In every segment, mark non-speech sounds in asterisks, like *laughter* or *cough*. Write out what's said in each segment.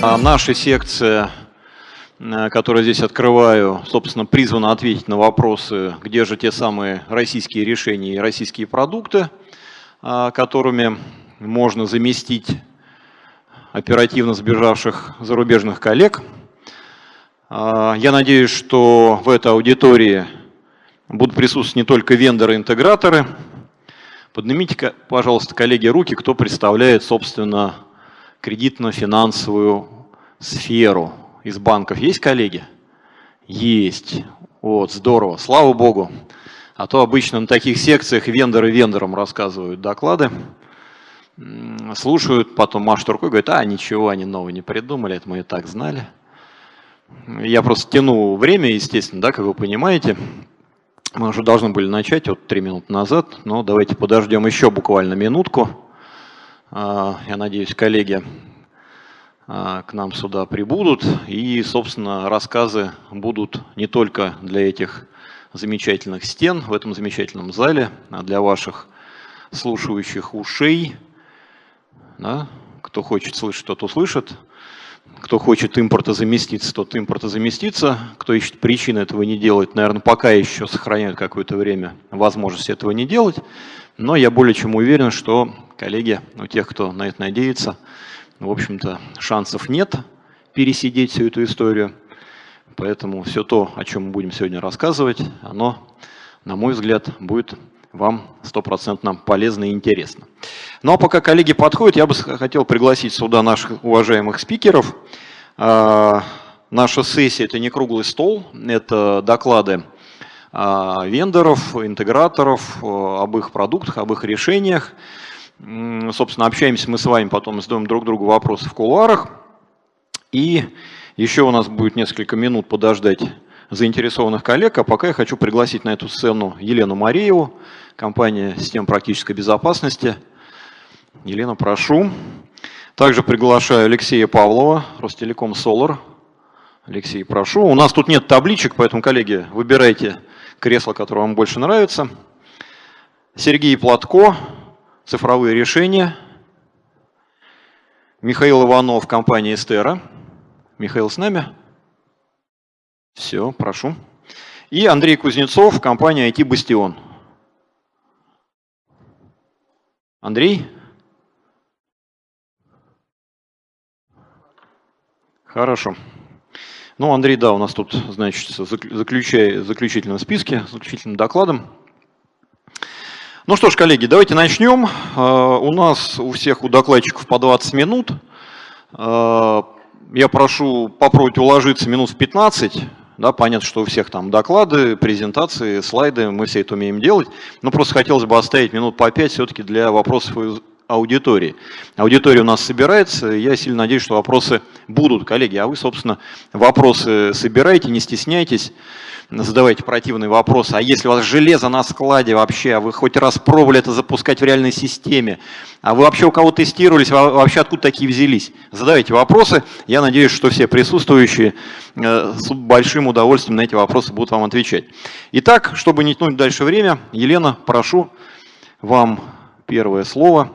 А наша секция, э, которую здесь открываю, собственно, призвана ответить на вопросы, где же те самые российские решения и российские продукты, а, которыми можно заместить оперативно сбежавших зарубежных коллег. А, я надеюсь, что в этой аудитории будут присутствовать не только вендоры-интеграторы. Поднимите, пожалуйста, коллеги, руки, кто представляет, собственно, кредитно-финансовую сферу из банков. Есть коллеги? Есть. Вот, здорово. Слава Богу. А то обычно на таких секциях вендоры вендорам рассказывают доклады, слушают, потом машут рукой, говорят, а ничего, они нового не придумали, это мы и так знали. Я просто тяну время, естественно, да, как вы понимаете. Мы уже должны были начать вот три минуты назад, но давайте подождем еще буквально минутку. А, я надеюсь, коллеги а, к нам сюда прибудут. И, собственно, рассказы будут не только для этих замечательных стен в этом замечательном зале, а для ваших слушающих ушей. Да? Кто хочет слышать, тот услышит. Кто хочет импорта заместиться, тот импорта заместится. Кто ищет причины этого не делать, наверное, пока еще сохраняет какое-то время возможность этого не делать. Но я более чем уверен, что коллеги, у тех, кто на это надеется, в общем-то, шансов нет пересидеть всю эту историю. Поэтому все то, о чем мы будем сегодня рассказывать, оно, на мой взгляд, будет вам стопроцентно полезно и интересно. Ну а пока коллеги подходят, я бы хотел пригласить сюда наших уважаемых спикеров. А, наша сессия – это не круглый стол, это доклады а, вендоров, интеграторов об их продуктах, об их решениях. Собственно, общаемся мы с вами, потом задаем друг другу вопросы в кулуарах. И еще у нас будет несколько минут подождать заинтересованных коллег, а пока я хочу пригласить на эту сцену Елену Марееву, компания «Система практической безопасности». Елена, прошу. Также приглашаю Алексея Павлова, Ростелеком Солар. Алексей, прошу. У нас тут нет табличек, поэтому, коллеги, выбирайте кресло, которое вам больше нравится. Сергей Платко, цифровые решения. Михаил Иванов, компания «Эстера». Михаил с нами? Все, прошу. И Андрей Кузнецов, компания IT Бастион. Андрей? Хорошо. Ну, Андрей, да, у нас тут, значит, заключая, заключительном списке, заключительным докладом. Ну что ж, коллеги, давайте начнем. А, у нас у всех, у докладчиков по 20 минут. А, я прошу попробовать уложиться минут в 15. Да, понятно, что у всех там доклады, презентации, слайды, мы все это умеем делать. Но просто хотелось бы оставить минут по 5 все-таки для вопросов аудитории. Аудитория у нас собирается, я сильно надеюсь, что вопросы будут, коллеги. А вы, собственно, вопросы собирайте, не стесняйтесь задавайте противные вопросы. А если у вас железо на складе вообще, а вы хоть раз пробовали это запускать в реальной системе, а вы вообще у кого тестировались, вообще откуда такие взялись? Задавайте вопросы. Я надеюсь, что все присутствующие э, с большим удовольствием на эти вопросы будут вам отвечать. Итак, чтобы не тянуть дальше время, Елена, прошу вам первое слово.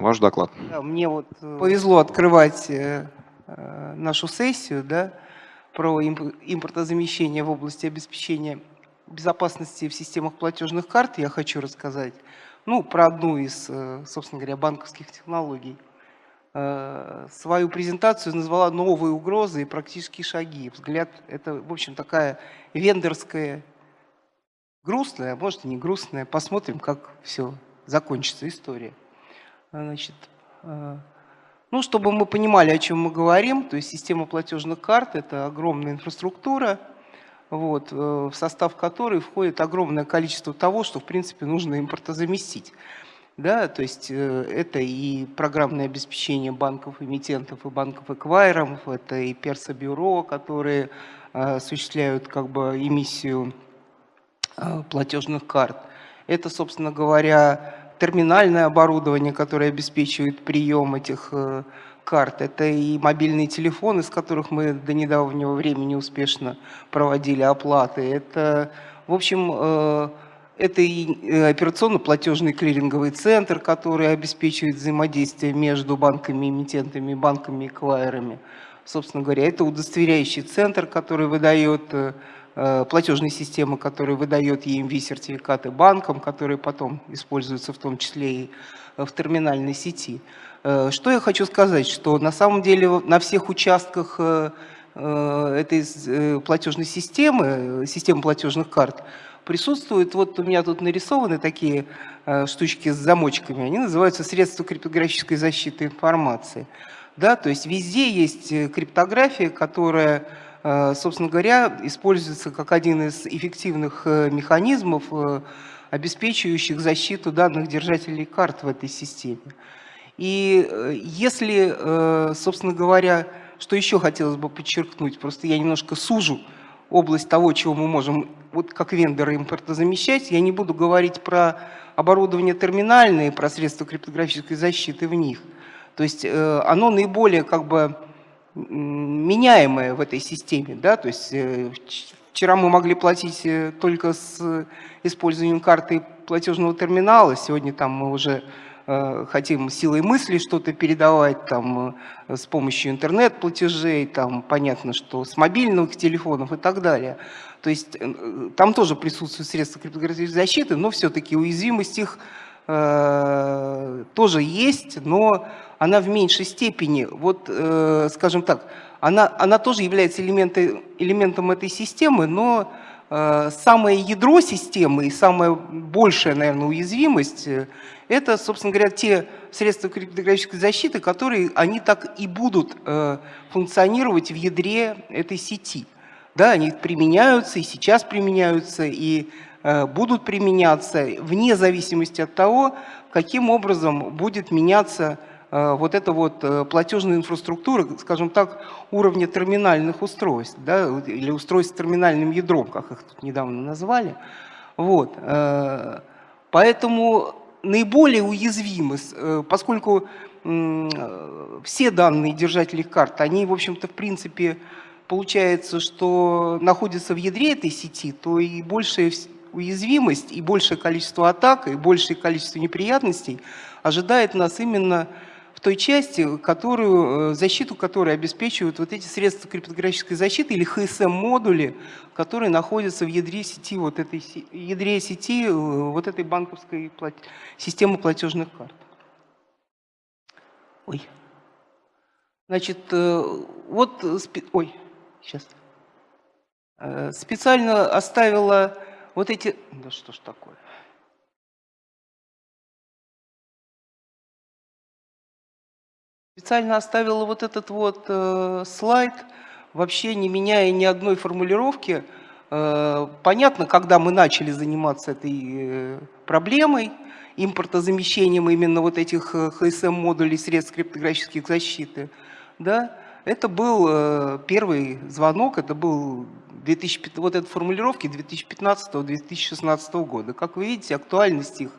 Ваш доклад. мне вот э, повезло открывать э, нашу сессию, да, про импортозамещение в области обеспечения безопасности в системах платежных карт я хочу рассказать. Ну, про одну из, э, собственно говоря, банковских технологий. Э, свою презентацию назвала «Новые угрозы и практические шаги». Взгляд – это, в общем, такая вендорская, грустная, а может и не грустная. Посмотрим, как все закончится история. Значит, э, ну, чтобы мы понимали, о чем мы говорим, то есть система платежных карт – это огромная инфраструктура, вот, э, в состав которой входит огромное количество того, что, в принципе, нужно импортозаместить. Да, то есть э, это и программное обеспечение банков-эмитентов и банков-эквайеров, это и персобюро, которые осуществляют как бы эмиссию платежных карт. Это, собственно говоря, терминальное оборудование, которое обеспечивает прием этих э, карт. Это и мобильные телефоны, с которых мы до недавнего времени успешно проводили оплаты. Это, в общем, э, Это и э, операционно-платежный клиринговый центр, который обеспечивает взаимодействие между банками-эмитентами, банками-эквайерами. Собственно говоря, это удостоверяющий центр, который выдает э, э, платежные системы, которые выдает EMV-сертификаты банкам, которые потом используются в том числе и в терминальной сети. Что я хочу сказать, что на самом деле на всех участках этой платежной системы, системы платежных карт, присутствуют, вот у меня тут нарисованы такие э, штучки с замочками, они называются средства криптографической защиты информации. Да, то есть везде есть э, криптография, которая, э, собственно говоря, используется как один из эффективных механизмов, обеспечивающих защиту данных держателей карт в этой системе. И если, собственно говоря, что еще хотелось бы подчеркнуть, просто я немножко сужу область того, чего мы можем вот как вендоры импортозамещать. Я не буду говорить про оборудование терминальное, про средства криптографической защиты в них. То есть э, оно наиболее как бы меняемое в этой системе. Да? То есть э, вчера мы могли платить э, только с использованием карты платежного терминала, сегодня там мы уже Э, хотим силой мысли что-то передавать там, э, с помощью интернет-платежей, там, понятно, что с мобильных телефонов и так далее. То есть э, там тоже присутствуют средства криптографической защиты, но все-таки уязвимость их э, тоже есть, но она в меньшей степени. Вот, э, скажем так, она, она тоже является элементом, элементом этой системы, но э, самое ядро системы и самая большая, наверное, уязвимость это, собственно говоря, те средства криптографической защиты, которые они так и будут э, функционировать в ядре этой сети. Да, они применяются и сейчас применяются, и э, будут применяться вне зависимости от того, каким образом будет меняться э, вот эта вот платежная инфраструктура, скажем так, уровня терминальных устройств, да, или устройств с терминальным ядром, как их тут недавно назвали. Вот. Поэтому наиболее уязвимы, э, поскольку все данные держателей карт, они, в общем-то, в принципе, получается, что находятся в ядре этой сети, то и большая уязвимость, и большее количество атак, и большее количество неприятностей ожидает нас именно той части, которую, э, защиту которой обеспечивают вот эти средства криптографической защиты или HSM-модули, которые находятся в ядре сети, вот этой, ядре сети э, вот этой банковской плат... системы платежных карт. Ой. Значит, э, вот, ой, сейчас. Специально оставила вот эти, да что ж такое. Специально оставила вот этот вот э, слайд, вообще не меняя ни одной формулировки. Э, понятно, когда мы начали заниматься этой э, проблемой, импортозамещением именно вот этих HSM-модулей э, средств криптографических защиты, да, это был э, первый звонок, это был 2000, вот этой формулировки 2015-2016 года. Как вы видите, актуальность их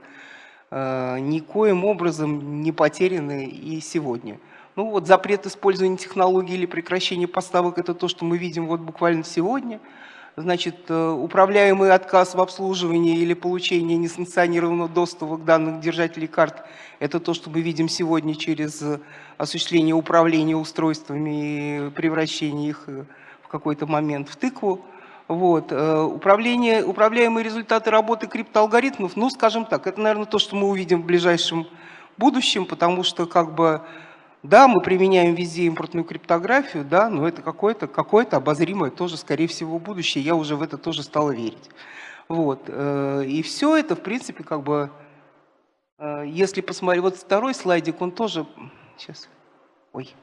э, никоим образом не потеряны и сегодня. Ну вот запрет использования технологий или прекращение поставок – это то, что мы видим вот буквально сегодня. Значит, э, управляемый отказ в обслуживании или получении несанкционированного доступа к данным держателей карт – это то, что мы видим сегодня через осуществление управления устройствами и превращение их э, в какой-то момент в тыкву. Вот. Э, управление, управляемые результаты работы криптоалгоритмов, ну, скажем так, это, наверное, то, что мы увидим в ближайшем будущем, потому что как бы да, мы применяем везде импортную криптографию, да, но это какое-то какое, -то, обозримое тоже, скорее всего, будущее. Я уже в это тоже стал верить. Вот. Э, и все это, в принципе, как бы, э, если посмотреть, вот второй слайдик, он тоже, сейчас, ой,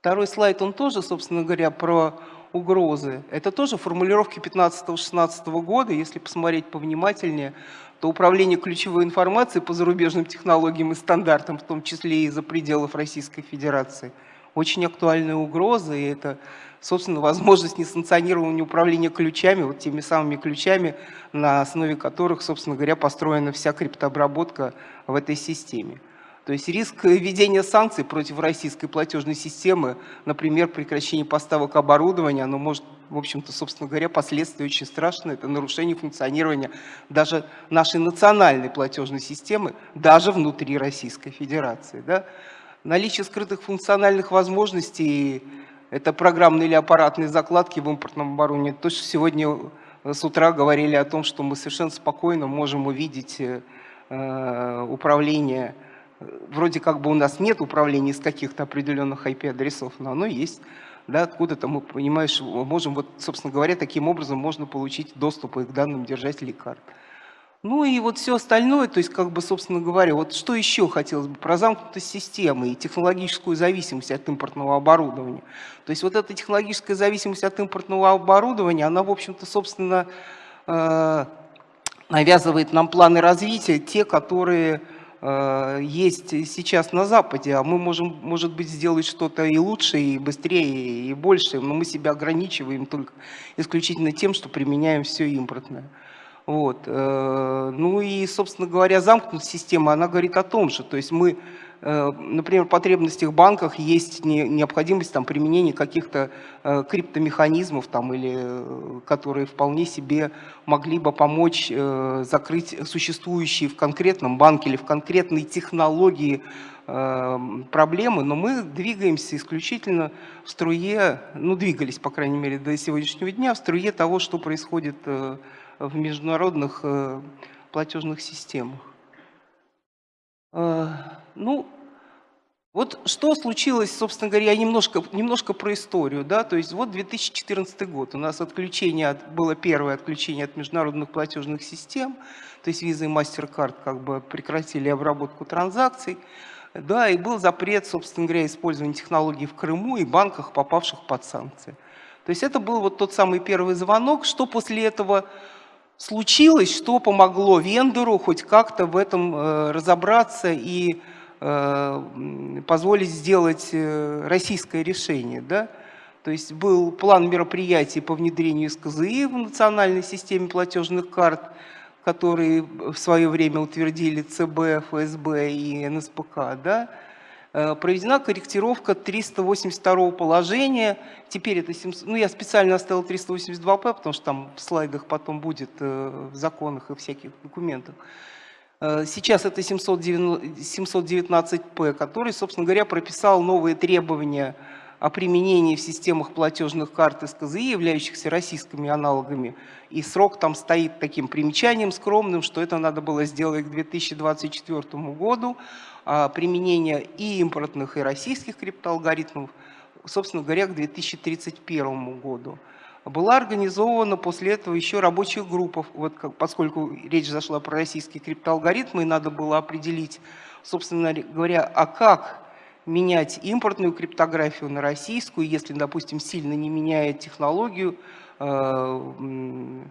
второй слайд, он тоже, собственно говоря, про угрозы. Это тоже формулировки 15-16 года, если посмотреть повнимательнее, то управление ключевой информацией по зарубежным технологиям и стандартам, в том числе и за пределов Российской Федерации, очень актуальная угроза, и это, собственно, возможность несанкционированного управления ключами, вот теми самыми ключами, на основе которых, собственно говоря, построена вся криптообработка в этой системе. То есть риск введения санкций против российской платежной системы, например, прекращение поставок оборудования, оно может в общем-то, собственно говоря, последствия очень страшные. Это нарушение функционирования даже нашей национальной платежной системы, даже внутри Российской Федерации. Да? Наличие скрытых функциональных возможностей – это программные или аппаратные закладки в импортном оборудовании. То, что сегодня с утра говорили о том, что мы совершенно спокойно можем увидеть э, управление вроде как бы у нас нет управления из каких-то определенных IP-адресов, но оно есть. Да, откуда-то мы, понимаешь, можем, вот, собственно говоря, таким образом можно получить доступ к данным держателей карт. Ну и вот все остальное, то есть, как бы, собственно говоря, вот что еще хотелось бы про замкнутость системы и технологическую зависимость от импортного оборудования. То есть вот эта технологическая зависимость от импортного оборудования, она, в общем-то, собственно, э, навязывает нам планы развития, те, которые есть сейчас на Западе, а мы можем, может быть, сделать что-то и лучше, и быстрее, и больше, но мы себя ограничиваем только исключительно тем, что применяем все импортное. Вот. Э, ну и, собственно говоря, замкнутая система, она говорит о том же, то есть мы Э, например, в потребностях банках есть необходимость там, применения каких-то э, криптомеханизмов, там, или, э, которые вполне себе могли бы помочь закрыть существующие в конкретном банке или в конкретной технологии проблемы, но мы двигаемся исключительно в струе, ну двигались, по крайней мере, до сегодняшнего дня, в струе того, что происходит в международных платежных системах. Ну, вот что случилось, собственно говоря, немножко, немножко про историю. Да? То есть вот 2014 год, у нас отключение от, было первое отключение от международных платежных систем, то есть Visa и MasterCard как бы прекратили обработку транзакций. Да, и был запрет, собственно говоря, использования технологий в Крыму и банках, попавших под санкции. То есть это был вот тот самый первый звонок. Что после этого случилось, что помогло вендору хоть как-то в этом э, разобраться и Э, позволить сделать э, российское решение. Да? То есть был план мероприятий по внедрению СКЗИ в национальной системе платежных карт, которые в свое время утвердили ЦБ, ФСБ и НСПК. Да? Э, проведена корректировка 382 положения. Теперь это 700, ну я специально оставил 382П, потому что там в слайдах потом будет в законах и всяких документах. Э, сейчас это 719П, который, собственно говоря, прописал новые требования о применении в системах платежных карт СКЗИ, являющихся российскими аналогами. И срок там стоит таким примечанием скромным, что это надо было сделать к 2024 году. А применение и импортных, и российских криптоалгоритмов, собственно говоря, к 2031 году была организована после этого еще рабочих группов, вот как, поскольку речь зашла про российские криптоалгоритмы, и надо было определить, собственно говоря, а как менять импортную криптографию на российскую, если, допустим, сильно не меняя технологию, э,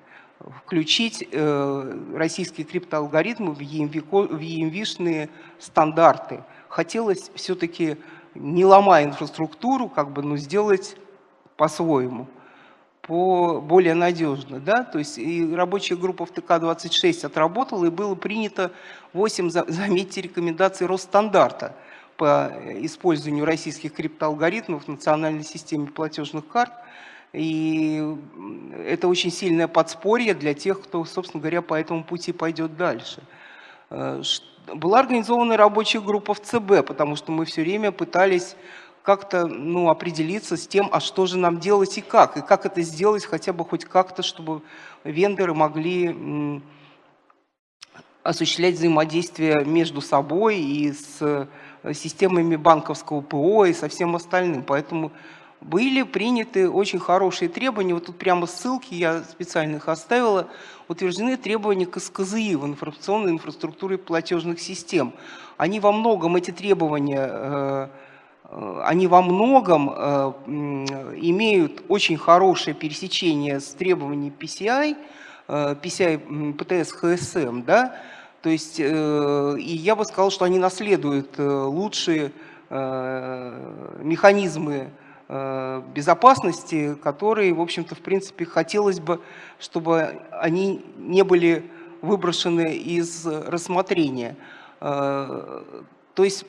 включить э, российские криптоалгоритмы в EMV-шные стандарты. Хотелось все-таки, не ломая инфраструктуру, как бы, но сделать по-своему по более надежно. Да? То есть и рабочая группа в ТК-26 отработала, и было принято 8, заметьте, рекомендаций Росстандарта по использованию российских криптоалгоритмов в национальной системе платежных карт. И это очень сильное подспорье для тех, кто, собственно говоря, по этому пути пойдет дальше. Э, была организована рабочая группа в ЦБ, потому что мы все время пытались как-то ну, определиться с тем, а что же нам делать и как. И как это сделать хотя бы хоть как-то, чтобы вендоры могли осуществлять взаимодействие между собой и с э, системами банковского ПО и со всем остальным. Поэтому были приняты очень хорошие требования. Вот тут прямо ссылки, я специально их оставила. Утверждены требования к СКЗИ в информационной инфраструктуре платежных систем. Они во многом, эти требования, э, они во многом э, имеют очень хорошее пересечение с требованиями PCI, PCI PTS HSM, да, то есть, э, и я бы сказал, что они наследуют лучшие механизмы безопасности, которые, в общем-то, в принципе, хотелось бы, чтобы они не были выброшены из рассмотрения. То есть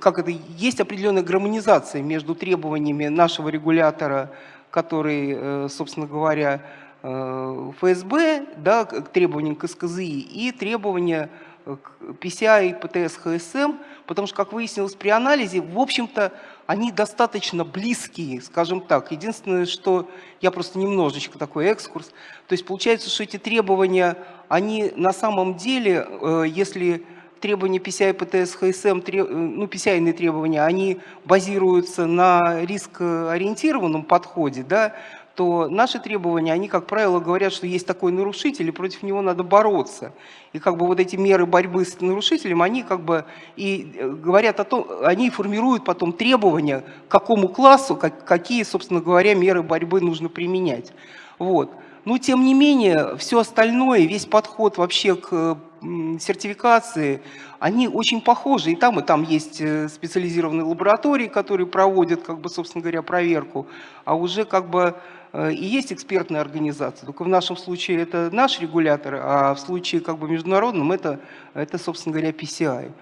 как это, есть определенная гармонизация между требованиями нашего регулятора который, собственно говоря, ФСБ, да, к требованиям к СКЗИ и требования к PCI, ПТС, ХСМ, потому что, как выяснилось при анализе, в общем-то, они достаточно близкие, скажем так. Единственное, что я просто немножечко такой экскурс. То есть получается, что эти требования, они на самом деле, э, если требования PCI, ПТС, ХСМ, ну, PCI требования, они базируются на рискоориентированном подходе, да, то наши требования, они, как правило, говорят, что есть такой нарушитель, и против него надо бороться. И как бы вот эти меры борьбы с нарушителем, они как бы и э, говорят о том, они формируют потом требования, к какому классу, как, какие, собственно говоря, меры борьбы нужно применять. Вот. Но, тем не менее, все остальное, весь подход вообще к сертификации, они очень похожи. И там, и там есть э, специализированные лаборатории, которые проводят, как бы, собственно говоря, проверку. А уже как бы Э, и есть экспертная организация. Только в нашем случае это наш регулятор, а в случае как бы международном это, это собственно говоря, PCI,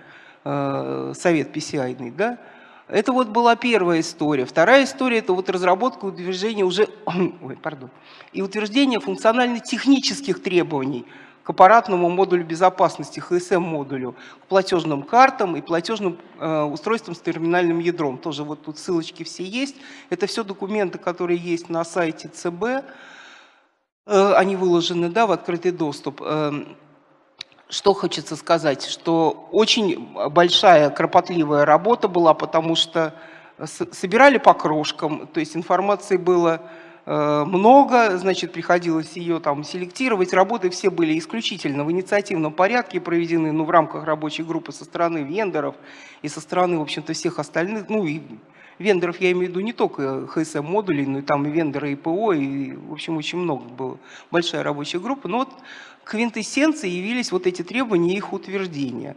э, совет PCI. Да? Это вот была первая история. Вторая история – это вот разработка утверждения уже, *clears throat* ой, пардон, и утверждение функционально-технических требований – к аппаратному модулю безопасности, ХСМ-модулю, к платежным картам и платежным э, устройствам с терминальным ядром. Тоже вот тут ссылочки все есть. Это все документы, которые есть на сайте ЦБ. Э, они выложены да, в открытый доступ. Э, что хочется сказать, что очень большая кропотливая работа была, потому что собирали по крошкам, то есть информации было Э, много, значит, приходилось ее там селектировать. Работы все были исключительно в инициативном порядке проведены, ну, в рамках рабочей группы со стороны вендоров и со стороны, в общем-то, всех остальных, ну, и вендоров я имею в виду не только ХСМ-модулей, но и там и вендоры ИПО, и, в общем, очень много было, большая рабочая группа. Но вот квинтэссенцией явились вот эти требования и их утверждения.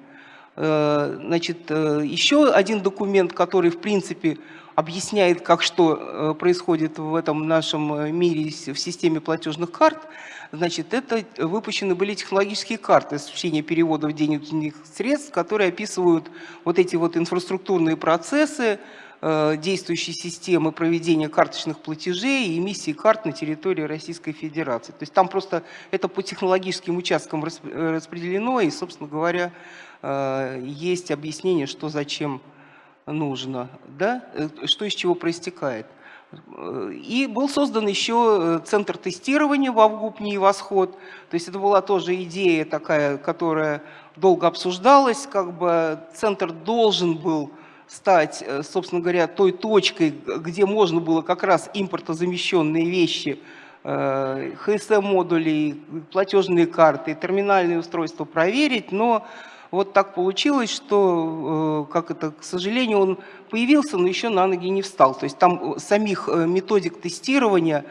Э, значит, э, еще один документ, который, в принципе, объясняет, как что э, происходит в этом нашем мире в системе платежных карт, значит, это выпущены были технологические карты осуществления переводов денежных средств, которые описывают вот эти вот инфраструктурные процессы, действующей системы проведения карточных платежей и эмиссии карт на территории Российской Федерации. То есть там просто это по технологическим участкам распределено, и, собственно говоря, есть объяснение, что зачем нужно, да? Э, что из чего проистекает. И был создан еще э, центр тестирования в Авгупне и Восход. То есть это была тоже идея такая, которая долго обсуждалась. Как бы центр должен был стать, э, собственно говоря, той точкой, где можно было как раз импортозамещенные вещи, ХСМ-модули, платежные карты, терминальные устройства проверить, но вот так получилось, что, э, как это, к сожалению, он появился, но еще на ноги не встал. То есть там э, самих э, методик тестирования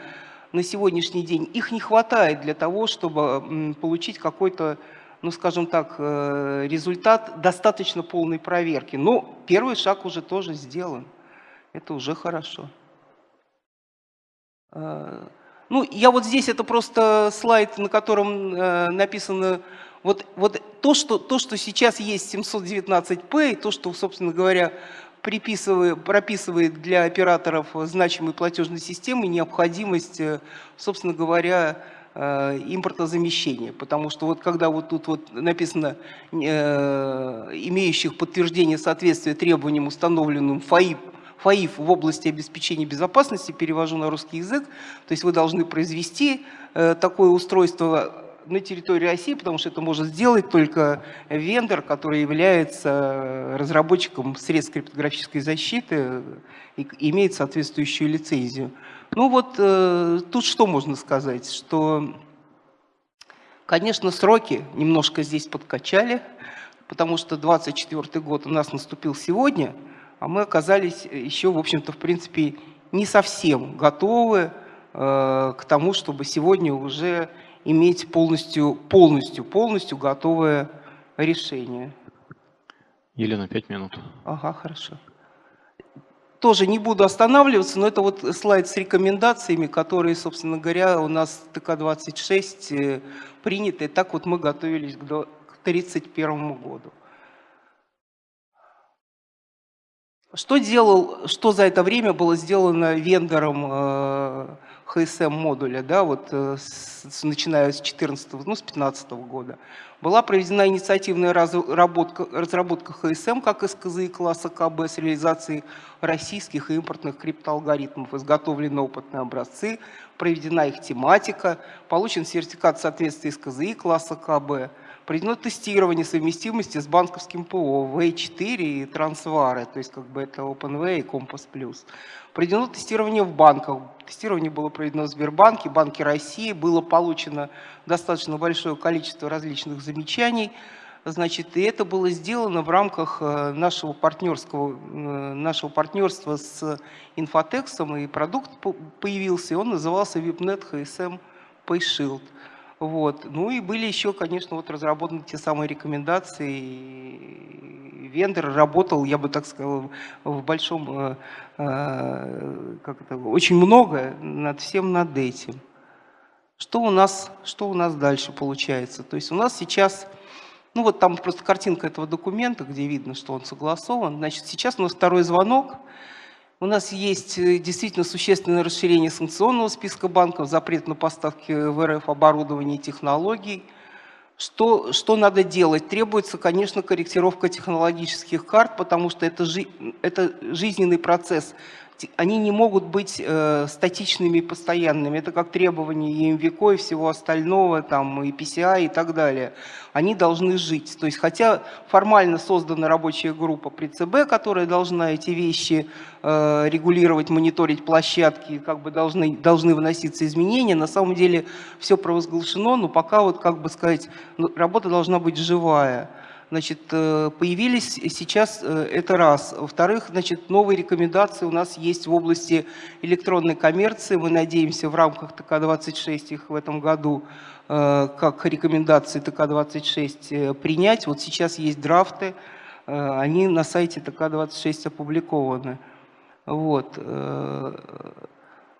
на сегодняшний день, их не хватает для того, чтобы получить какой-то, ну скажем так, результат достаточно полной проверки. Но первый шаг уже тоже сделан. Это уже хорошо. Ну, я вот здесь, это просто слайд, на котором написано вот, вот то, что, то, что сейчас есть 719P, и то, что, собственно говоря, приписывает, прописывает для операторов значимой платежной системы необходимость, э, собственно говоря, э, импортозамещения. Потому что вот когда вот тут вот написано э, имеющих подтверждение соответствия требованиям, установленным ФАИП, ФАИФ в области обеспечения безопасности, перевожу на русский язык, то есть вы должны произвести такое устройство на территории России, потому что это может сделать только вендор, который является разработчиком средств криптографической защиты и имеет соответствующую лицензию. Ну вот э, тут что можно сказать, что, конечно, сроки немножко здесь подкачали, потому что 24 год у нас наступил сегодня, а мы оказались еще, в общем-то, в принципе, не совсем готовы э, к тому, чтобы сегодня уже иметь полностью, полностью, полностью готовое решение. Елена, пять минут. Ага, хорошо. Тоже не буду останавливаться, но это вот слайд с рекомендациями, которые, собственно говоря, у нас ТК-26 э, приняты. Так вот мы готовились к 1931 году. Что, делал, что за это время было сделано вендором э, HSM модуля, да, вот, э, с, начиная с 14 ну, с 15 года? Была проведена инициативная разработка, разработка HSM как СКЗИ класса КБ с реализацией российских и импортных криптоалгоритмов, изготовлены опытные образцы, проведена их тематика, получен сертификат соответствия СКЗИ класса КБ – Проведено тестирование совместимости с банковским ПО V4 и Трансвары, то есть как бы это OpenWay и Compass+. Проведено тестирование в банках. Тестирование было проведено в Сбербанке, Банке России. Было получено достаточно большое количество различных замечаний. Значит, и это было сделано в рамках э, нашего, партнерского, э, нашего партнерства с Инфотексом, и продукт появился, и он назывался VIPNet HSM PayShield. Вот. Ну и были еще, конечно, вот разработаны те самые рекомендации. Вендор работал, я бы так сказал, в большом, э, э, как это, очень много над всем над этим. Что у нас, что у нас дальше получается? То есть у нас сейчас, ну вот там просто картинка этого документа, где видно, что он согласован. Значит, сейчас у нас второй звонок. У нас есть э, действительно существенное расширение санкционного списка банков, запрет на поставки в РФ оборудования и технологий. Что, что надо делать? Требуется, конечно, корректировка технологических карт, потому что это, жи, это жизненный процесс они не могут быть э, статичными и постоянными. Это как требования EMVCO и всего остального, там, и PCI и так далее. Они должны жить. То есть, хотя формально создана рабочая группа при ЦБ, которая должна эти вещи э, регулировать, мониторить площадки, как бы должны, должны вноситься изменения, на самом деле все провозглашено, но пока, вот, как бы сказать, ну, работа должна быть живая. Значит, э, появились сейчас, э, это раз. Во-вторых, значит, новые рекомендации у нас есть в области электронной коммерции. Мы надеемся в рамках ТК-26 их в этом году э, как рекомендации ТК-26 принять. Вот сейчас есть драфты, они на сайте ТК-26 опубликованы. Вот.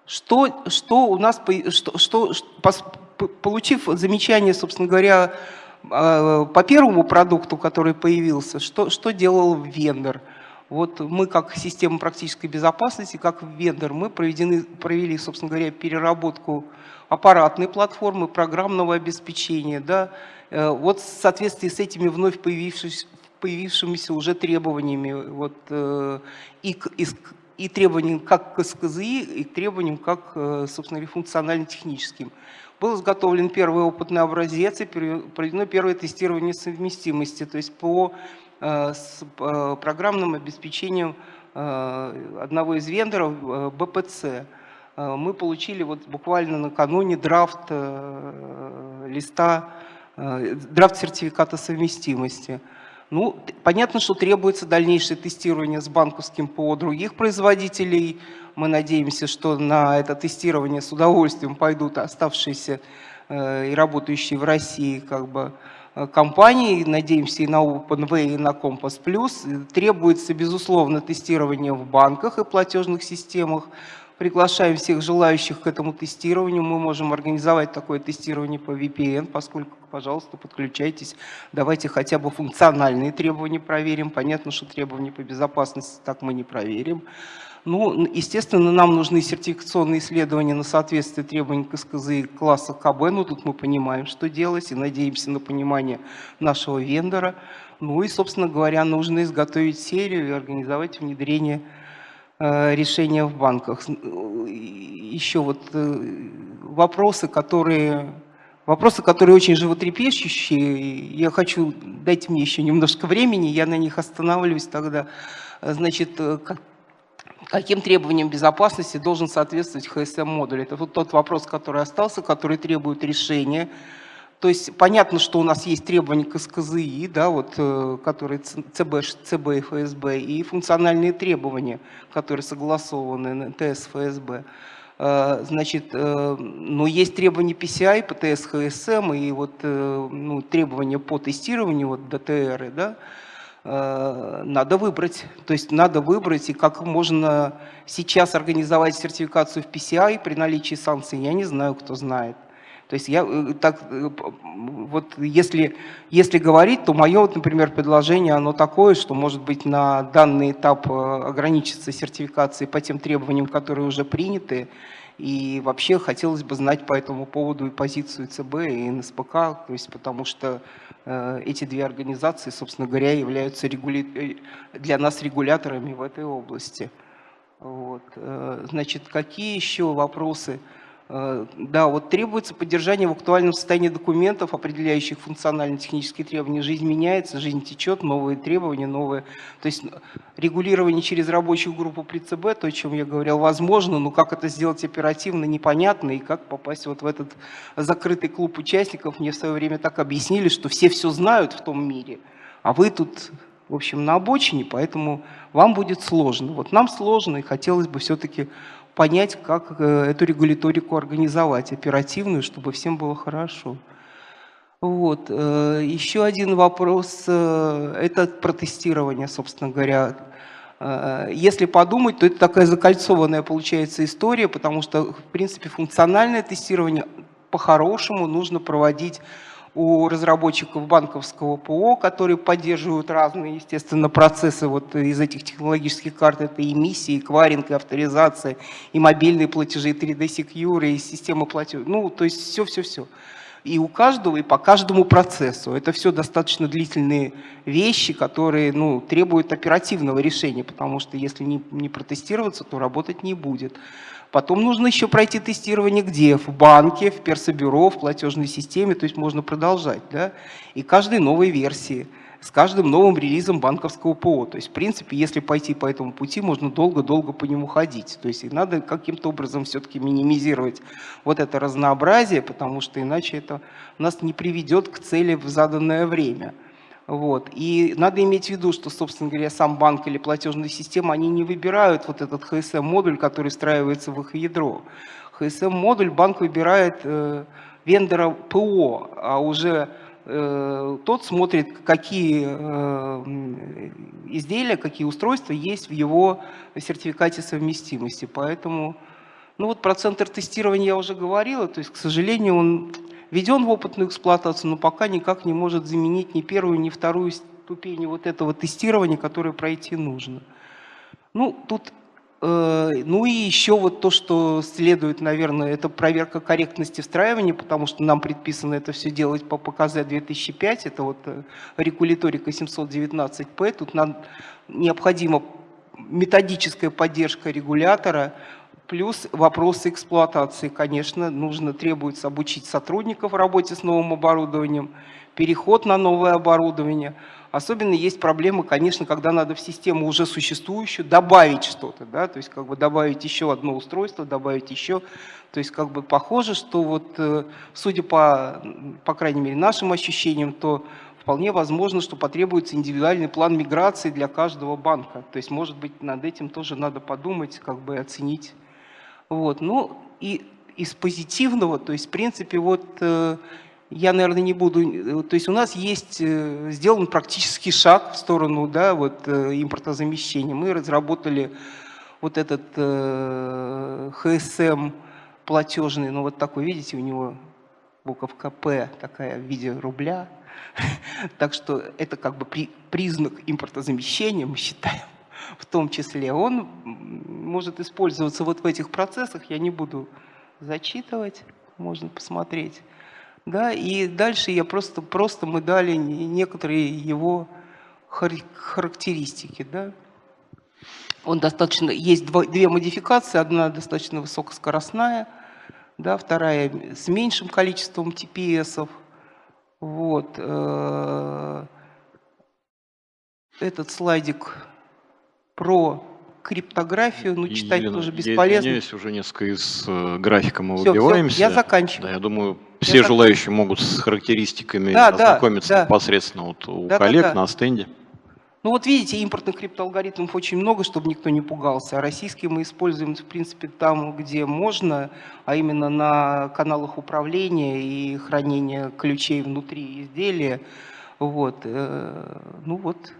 Что, что у нас, что, что, получив замечание, собственно говоря, по первому продукту, который появился, что, что делал вендор? Вот мы как система практической безопасности, как вендор, мы проведены, провели, собственно говоря, переработку аппаратной платформы, программного обеспечения. Да? Э, вот в соответствии с этими вновь появившимися, появившимися уже требованиями вот, э, и, и, и требованиям как к СКЗИ, и требованиям как, э, собственно говоря, функционально-техническим. Был изготовлен первый опытный образец и проведено первое тестирование совместимости, то есть по э, с э, программным обеспечением э, одного из вендоров БПЦ. Мы получили вот буквально накануне драфт листа, драфт сертификата совместимости. Ну, понятно, что требуется дальнейшее тестирование с банковским ПО других производителей. Мы надеемся, что на это тестирование с удовольствием пойдут оставшиеся э, и работающие в России как бы, э, компании. Надеемся и на OpenWay, и на Compass+. Требуется, безусловно, тестирование в банках и платежных системах. Приглашаем всех желающих к этому тестированию. Мы можем организовать такое тестирование по VPN, поскольку, пожалуйста, подключайтесь. Давайте хотя бы функциональные требования проверим. Понятно, что требования по безопасности так мы не проверим. Ну, естественно, нам нужны сертификационные исследования на соответствие требованиям к СКЗ класса КБ. Ну, тут мы понимаем, что делать, и надеемся на понимание нашего вендора. Ну и, собственно говоря, нужно изготовить серию и организовать внедрение решения в банках. Еще вот э, вопросы, которые, вопросы, которые очень животрепещущие. Я хочу, дайте мне еще немножко времени, я на них останавливаюсь тогда. Значит, э, каким требованиям безопасности должен соответствовать HSM-модуль? Это вот тот вопрос, который остался, который требует решения. То есть понятно, что у нас есть требования к СКЗИ, да, вот, э, которые ЦБ, ЦБ и ФСБ, и функциональные требования, которые согласованы на ТС ФСБ. Э, значит, э, но есть требования PCI, ПТС, ХСМ и вот, ну, требования по тестированию, вот ДТР, да, надо выбрать. То есть надо выбрать, и как можно сейчас организовать сертификацию в PCI при наличии санкций, я не знаю, кто знает. То есть я э, так, э, вот если, если говорить, то мое, вот, например, предложение, оно такое, что, может быть, на данный этап ограничиться сертификацией по тем требованиям, которые уже приняты, и вообще хотелось бы знать по этому поводу и позицию ЦБ, и НСПК, то есть потому что э, эти две организации, собственно говоря, являются регули... для нас регуляторами в этой области. Вот. Э, значит, какие еще вопросы? Э, да, вот требуется поддержание в актуальном состоянии документов, определяющих функционально-технические требования. Жизнь меняется, жизнь течет, новые требования, новые. То есть регулирование через рабочую группу при ЦБ, то, о чем я говорил, возможно, но как это сделать оперативно, непонятно, и как попасть вот в этот закрытый клуб участников, мне в свое время так объяснили, что все все знают в том мире, а вы тут, в общем, на обочине, поэтому вам будет сложно. Вот нам сложно, и хотелось бы все-таки понять, как э, эту регуляторику организовать, оперативную, чтобы всем было хорошо. Вот. Э, еще один вопрос, э, это протестирование, собственно говоря. Если подумать, то это такая закольцованная получается история, потому что, в принципе, функциональное тестирование по-хорошему нужно проводить у разработчиков банковского ПО, которые поддерживают разные, естественно, процессы вот из этих технологических карт. Это и эмиссии, и кваринг, авторизация, и мобильные платежи, и 3D Secure, и система платежей. Ну, то есть все-все-все. И у каждого, и по каждому процессу. Это все достаточно длительные вещи, которые ну, требуют оперативного решения, потому что если не, не протестироваться, то работать не будет. Потом нужно еще пройти тестирование где? В банке, в персобюро, в платежной системе, то есть можно продолжать. Да? И каждой новой версии, с каждым новым релизом банковского ПО. То есть, в принципе, если пойти по этому пути, можно долго-долго по нему ходить. То есть, и надо каким-то образом все-таки минимизировать вот это разнообразие, потому что иначе это нас не приведет к цели в заданное время. Вот. И надо иметь в виду, что, собственно говоря, сам банк или платежная система, они не выбирают вот этот HSM-модуль, который встраивается в их ядро. HSM-модуль банк выбирает э, вендора ПО, а уже э, тот смотрит, какие э, изделия, какие устройства есть в его сертификате совместимости. Поэтому, ну вот про центр тестирования я уже говорила, то есть, к сожалению, он введен в опытную эксплуатацию, но пока никак не может заменить ни первую, ни вторую ступень вот этого тестирования, которое пройти нужно. Ну, тут, э, ну и еще вот то, что следует, наверное, это проверка корректности встраивания, потому что нам предписано это все делать по ПКЗ 2005, это вот э, регуляторика 719П, тут нам необходима методическая поддержка регулятора, Плюс вопросы эксплуатации, конечно, нужно, требуется обучить сотрудников работе с новым оборудованием, переход на новое оборудование. Особенно есть проблемы, конечно, когда надо в систему уже существующую добавить что-то, да, то есть как бы добавить еще одно устройство, добавить еще. То есть как бы похоже, что вот, э, судя по, по крайней мере, нашим ощущениям, то вполне возможно, что потребуется индивидуальный план миграции для каждого банка. То есть, может быть, над этим тоже надо подумать, как бы оценить вот. Ну и из позитивного, то есть в принципе вот э, я, наверное, не буду, э, то есть у нас есть э, сделан практический шаг в сторону да, вот, импортозамещения. Мы разработали вот этот ХСМ платежный, ну вот такой, видите, у него буковка П такая в виде рубля. *laughs* Так что это как бы признак импортозамещения, мы считаем в том числе, он может использоваться вот в этих процессах, я не буду зачитывать, можно посмотреть. Да, и дальше я просто, просто мы дали некоторые его характеристики. Да. Он достаточно, есть два, две модификации, одна достаточно высокоскоростная, да, вторая с меньшим количеством TPS. Вот. Э, этот слайдик про криптографию, ну, читать Елена, тоже бесполезно. Я извиняюсь, уже несколько из э, графика мы все, выбиваемся. Все, я заканчиваю. Да, я думаю, все я желающие зак... могут с характеристиками да, ознакомиться да, непосредственно вот у да, коллег да, да. на стенде. Ну вот видите, импортных криптоалгоритмов очень много, чтобы никто не пугался. А российские мы используем, в принципе, там, где можно, а именно на каналах управления и хранения ключей внутри изделия. Вот. Э, ну вот,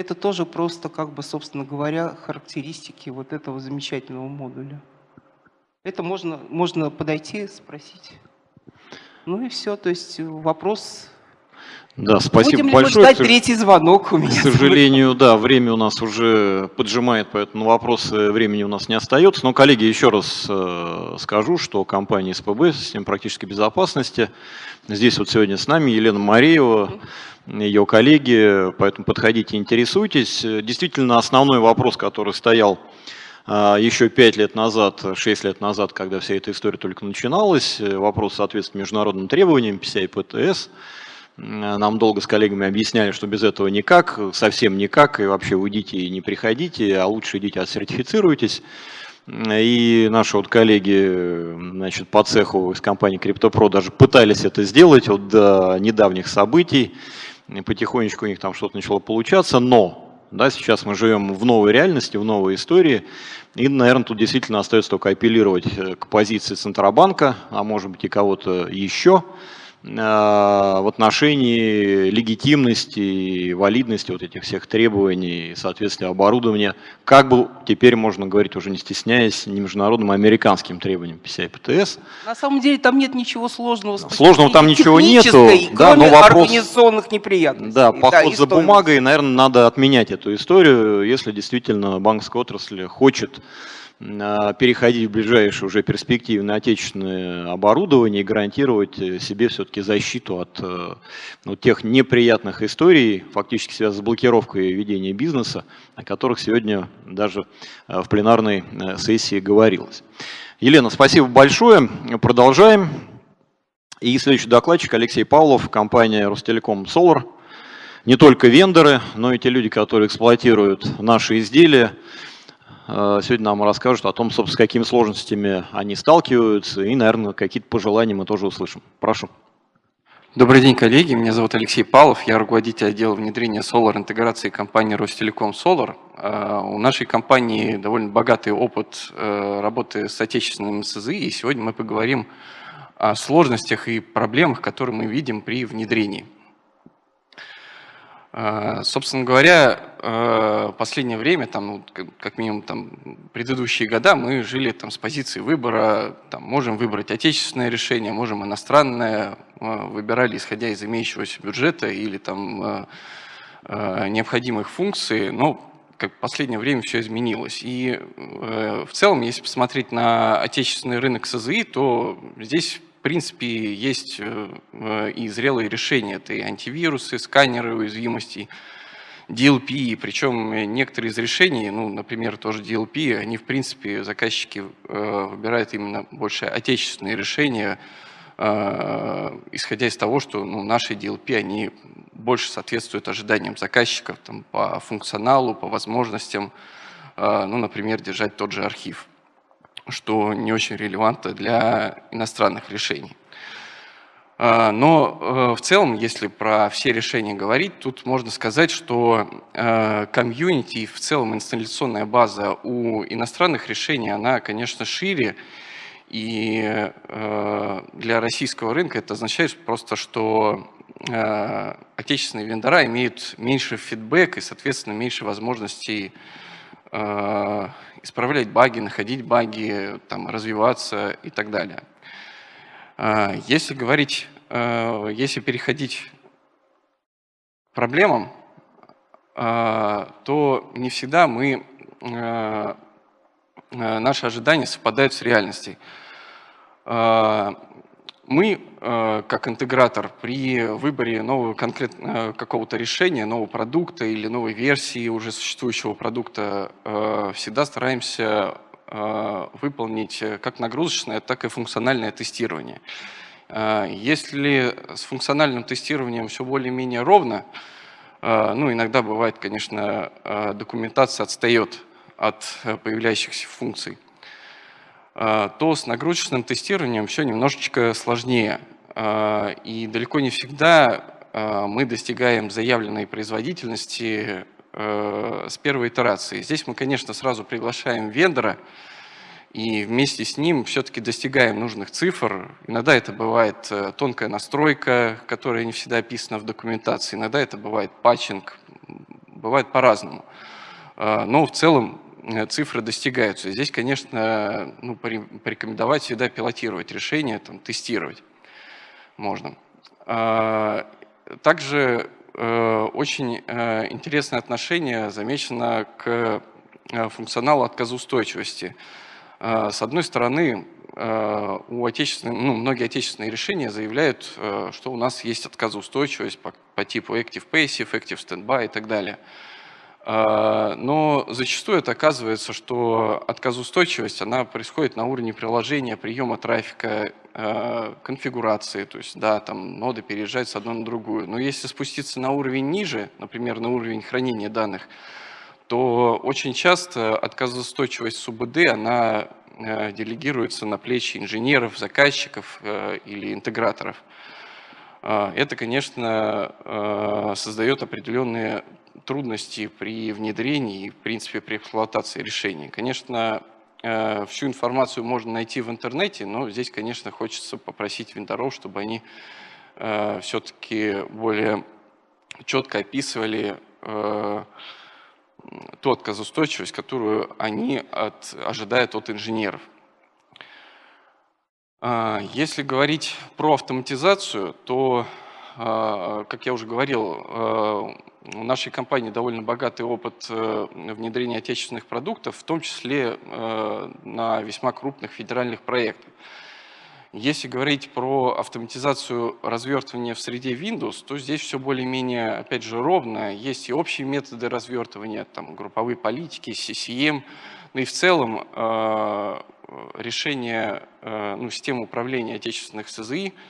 это тоже просто, как бы, собственно говоря, характеристики вот этого замечательного модуля. Это можно, можно подойти, спросить. Ну и все, то есть вопрос... Да, спасибо Будем большое. мы ждать третий звонок у меня? К сожалению, да, время у нас уже поджимает, поэтому вопросы времени у нас не остается. Но, коллеги, еще раз э, скажу, что компания СПБ, система практической безопасности, здесь вот сегодня с нами Елена Мареева, ее коллеги, поэтому подходите, интересуйтесь. Действительно, основной вопрос, который стоял а, еще пять лет назад, шесть лет назад, когда вся эта история только начиналась, э, вопрос соответствия международным требованиям PCI ПТС. Нам долго с коллегами объясняли, что без этого никак, совсем никак, и вообще уйдите и не приходите, а лучше идите отсертифицируйтесь. И наши вот коллеги значит, по цеху из компании CryptoPro даже пытались это сделать вот до недавних событий. И потихонечку у них там что-то начало получаться, но да, сейчас мы живем в новой реальности, в новой истории, и, наверное, тут действительно остается только апеллировать э, к позиции Центробанка, а может быть и кого-то еще, Э, в отношении легитимности и валидности вот этих всех требований, соответствия оборудования, как бы теперь можно говорить, уже не стесняясь, не международным, а американским требованиям PCI ПТС. На самом деле там нет ничего сложного. Сложного там ничего нету, да, но вопрос, организационных неприятностей. Да, поход да, за бумагой, наверное, надо отменять эту историю, если действительно банковская отрасль хочет переходить в ближайшее уже перспективе на отечественное оборудование и гарантировать э, себе все-таки защиту от э, ну, тех неприятных историй, фактически связанных с блокировкой ведения бизнеса, о которых сегодня даже э, в пленарной сессии говорилось. Елена, спасибо большое. Продолжаем. И следующий докладчик Алексей Павлов, компания Ростелеком Solar. Не только вендоры, но и те люди, которые эксплуатируют наши изделия, Э, сегодня нам расскажут о том, с какими сложностями они сталкиваются, и, наверное, какие-то пожелания мы тоже услышим. Прошу. Добрый день, коллеги. Меня зовут Алексей Павлов. Я руководитель отдела внедрения Solar интеграции компании Ростелеком Solar. Э, у нашей компании довольно богатый опыт э, работы с отечественным СЗИ, и сегодня мы поговорим о сложностях и проблемах, которые мы видим при внедрении. А, собственно говоря, а, последнее время, там, ну, как минимум там, предыдущие года, мы жили там, с позиции выбора, там, можем выбрать отечественное решение, можем иностранное, а, выбирали исходя из имеющегося бюджета или там, необходимых функций, но как в последнее время все изменилось. И в целом, если посмотреть на отечественный рынок СЗИ, то здесь в принципе, есть э, э, и зрелые решения. Это и антивирусы, сканеры уязвимостей, DLP, причем некоторые из решений, ну, например, тоже DLP, они, в принципе, заказчики э, выбирают именно больше отечественные решения, исходя из того, что ну, наши DLP, они больше соответствуют ожиданиям заказчиков там, по функционалу, по возможностям, ну, например, держать тот же архив что не очень релевантно для иностранных решений. А, но э, в целом, если про все решения говорить, тут можно сказать, что э, комьюнити и в целом инсталляционная база у иностранных решений, она, конечно, шире. И э, для российского рынка это означает просто, что отечественные вендора имеют меньше фидбэк и, соответственно, меньше возможностей исправлять баги, находить баги, там, развиваться и так далее. А, если говорить, а, если переходить к проблемам, а, то не всегда мы, наши ожидания совпадают с реальностью. Мы, э, как интегратор, при выборе нового конкретно э, какого-то решения, нового продукта или новой версии уже существующего продукта, э, всегда стараемся выполнить как нагрузочное, так и функциональное тестирование. Если с функциональным тестированием все более-менее ровно, ну, иногда бывает, конечно, документация отстает от появляющихся функций, то с нагрузочным тестированием все немножечко сложнее. А, и далеко не всегда а, мы достигаем заявленной производительности с первой итерации. Здесь мы, конечно, сразу приглашаем вендора, и вместе с ним все-таки достигаем нужных цифр. Иногда это бывает э, тонкая настройка, которая не всегда описана в документации, иногда это бывает патчинг, бывает по-разному. Но в целом Э, цифры достигаются. Здесь, конечно, ну, порекомендовать всегда пилотировать решение, там, тестировать. можно. Также очень интересное отношение замечено к функционалу отказоустойчивости. С одной стороны, у отечественных, ну, многие отечественные решения заявляют, что у нас есть отказоустойчивость по, по типу Active Passive, Active Standby и так далее. А, но зачастую это оказывается, что отказоустойчивость, она происходит на уровне приложения, приема трафика, а, конфигурации, то есть, да, там ноды переезжают с одной на другую. Но если спуститься на уровень ниже, например, на уровень хранения данных, то очень часто отказоустойчивость СУБД, она а, делегируется на плечи инженеров, заказчиков или интеграторов. Это, конечно, создает определенные трудности при внедрении и, в принципе, при эксплуатации решений. Конечно, э, всю информацию можно найти в интернете, но здесь, конечно, хочется попросить вендоров, чтобы они э, все-таки более четко описывали э, ту отказоустойчивость, которую они от, ожидают от инженеров. Если говорить про автоматизацию, то как я уже говорил, у нашей компании довольно богатый опыт э, внедрения отечественных продуктов, в том числе э, на весьма крупных федеральных проектах. Если говорить про автоматизацию развертывания в среде Windows, то здесь все более-менее, опять же, ровно. Есть и общие методы развертывания, там, групповые политики, CCM. Ну и в целом э, решение ну, системы управления отечественных СЗИ –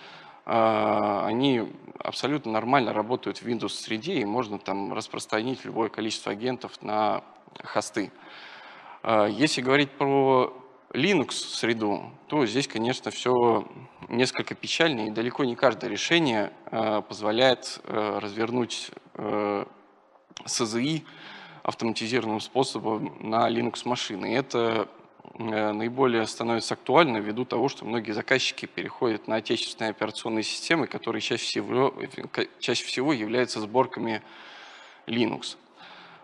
они абсолютно нормально работают в Windows среде, и можно там распространить любое количество агентов на хосты. А, если говорить про Linux среду, то здесь, конечно, все несколько печально, и далеко не каждое решение а, позволяет развернуть СЗИ автоматизированным способом на Linux машины. И это наиболее становится актуально ввиду того, что многие заказчики переходят на отечественные операционные системы, которые чаще всего, чаще всего являются сборками Linux.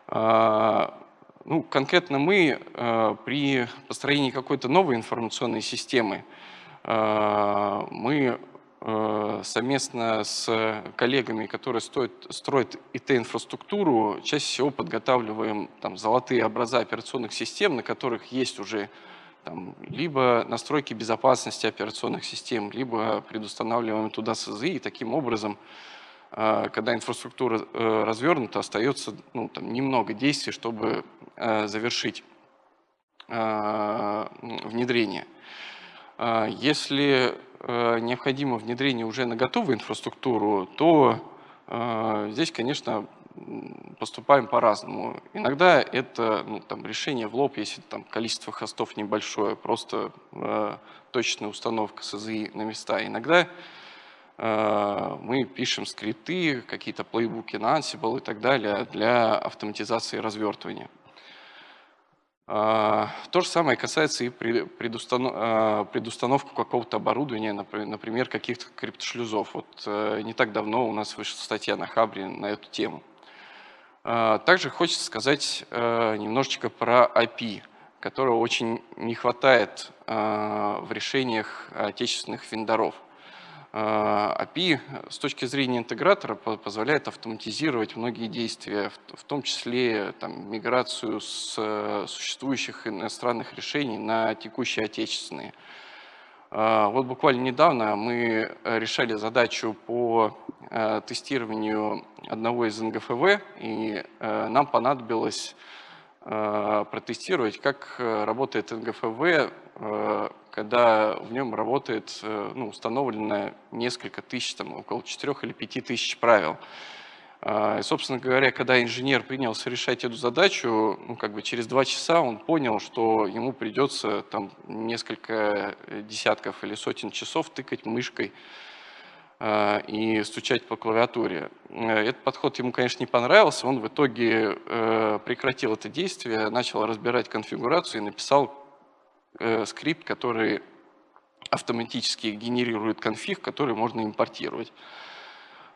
А, ну, конкретно мы э, при построении какой-то новой информационной системы, э, мы совместно с коллегами, которые стоят, строят ИТ-инфраструктуру, чаще всего подготавливаем там, золотые образа операционных систем, на которых есть уже там, либо настройки безопасности операционных систем, либо предустанавливаем туда СЗИ, и таким образом, э, когда инфраструктура э, развернута, остается ну, там, немного действий, чтобы э, завершить внедрение. Если необходимо внедрение уже на готовую инфраструктуру, то здесь, конечно, поступаем по-разному. Иногда это ну, там, решение в лоб, если там количество хостов небольшое, просто э, точная установка СЗИ на места. Иногда э, мы пишем скрипты, какие-то плейбуки на Ansible и так далее для автоматизации развертывания. Э, то же самое касается и предустанов... Э, предустановку какого-то оборудования, например, каких-то криптошлюзов. Вот э, не так давно у нас вышла статья на Хабре на эту тему. А, также хочется сказать э, немножечко про API, которого очень не хватает в решениях отечественных вендоров. API а, с точки зрения интегратора позволяет автоматизировать многие действия, в том числе там, миграцию с э, существующих иностранных решений на текущие отечественные. А, вот буквально недавно мы решали задачу по э, тестированию одного из НГФВ, и э, нам понадобилось протестировать, как работает НГФВ, когда в нем работает ну, установлено несколько тысяч, там, около 4 или 5 тысяч правил. А, и, собственно говоря, когда инженер принялся решать эту задачу, ну, как бы через два часа он понял, что ему придется там несколько десятков или сотен часов тыкать мышкой э, и стучать по клавиатуре. Э, этот подход ему, конечно, не понравился. Он в итоге э, прекратил это действие, начал разбирать конфигурацию и написал э, скрипт, который автоматически генерирует конфиг, который можно импортировать.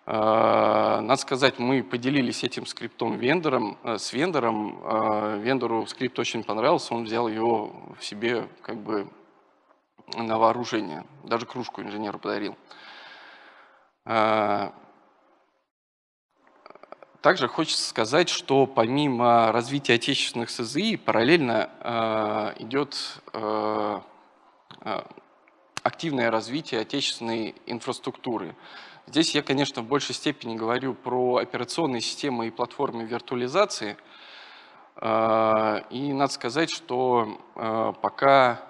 Э, надо сказать, мы поделились этим скриптом вендором, э, с вендором. Э, вендору скрипт очень понравился, он взял его в себе как бы на вооружение. Даже кружку инженеру подарил. Также хочется сказать, что помимо развития отечественных СЗИ, параллельно э, идет э, активное развитие отечественной инфраструктуры. Здесь я, конечно, в большей степени говорю про операционные системы и платформы виртуализации. Э, и надо сказать, что э, пока,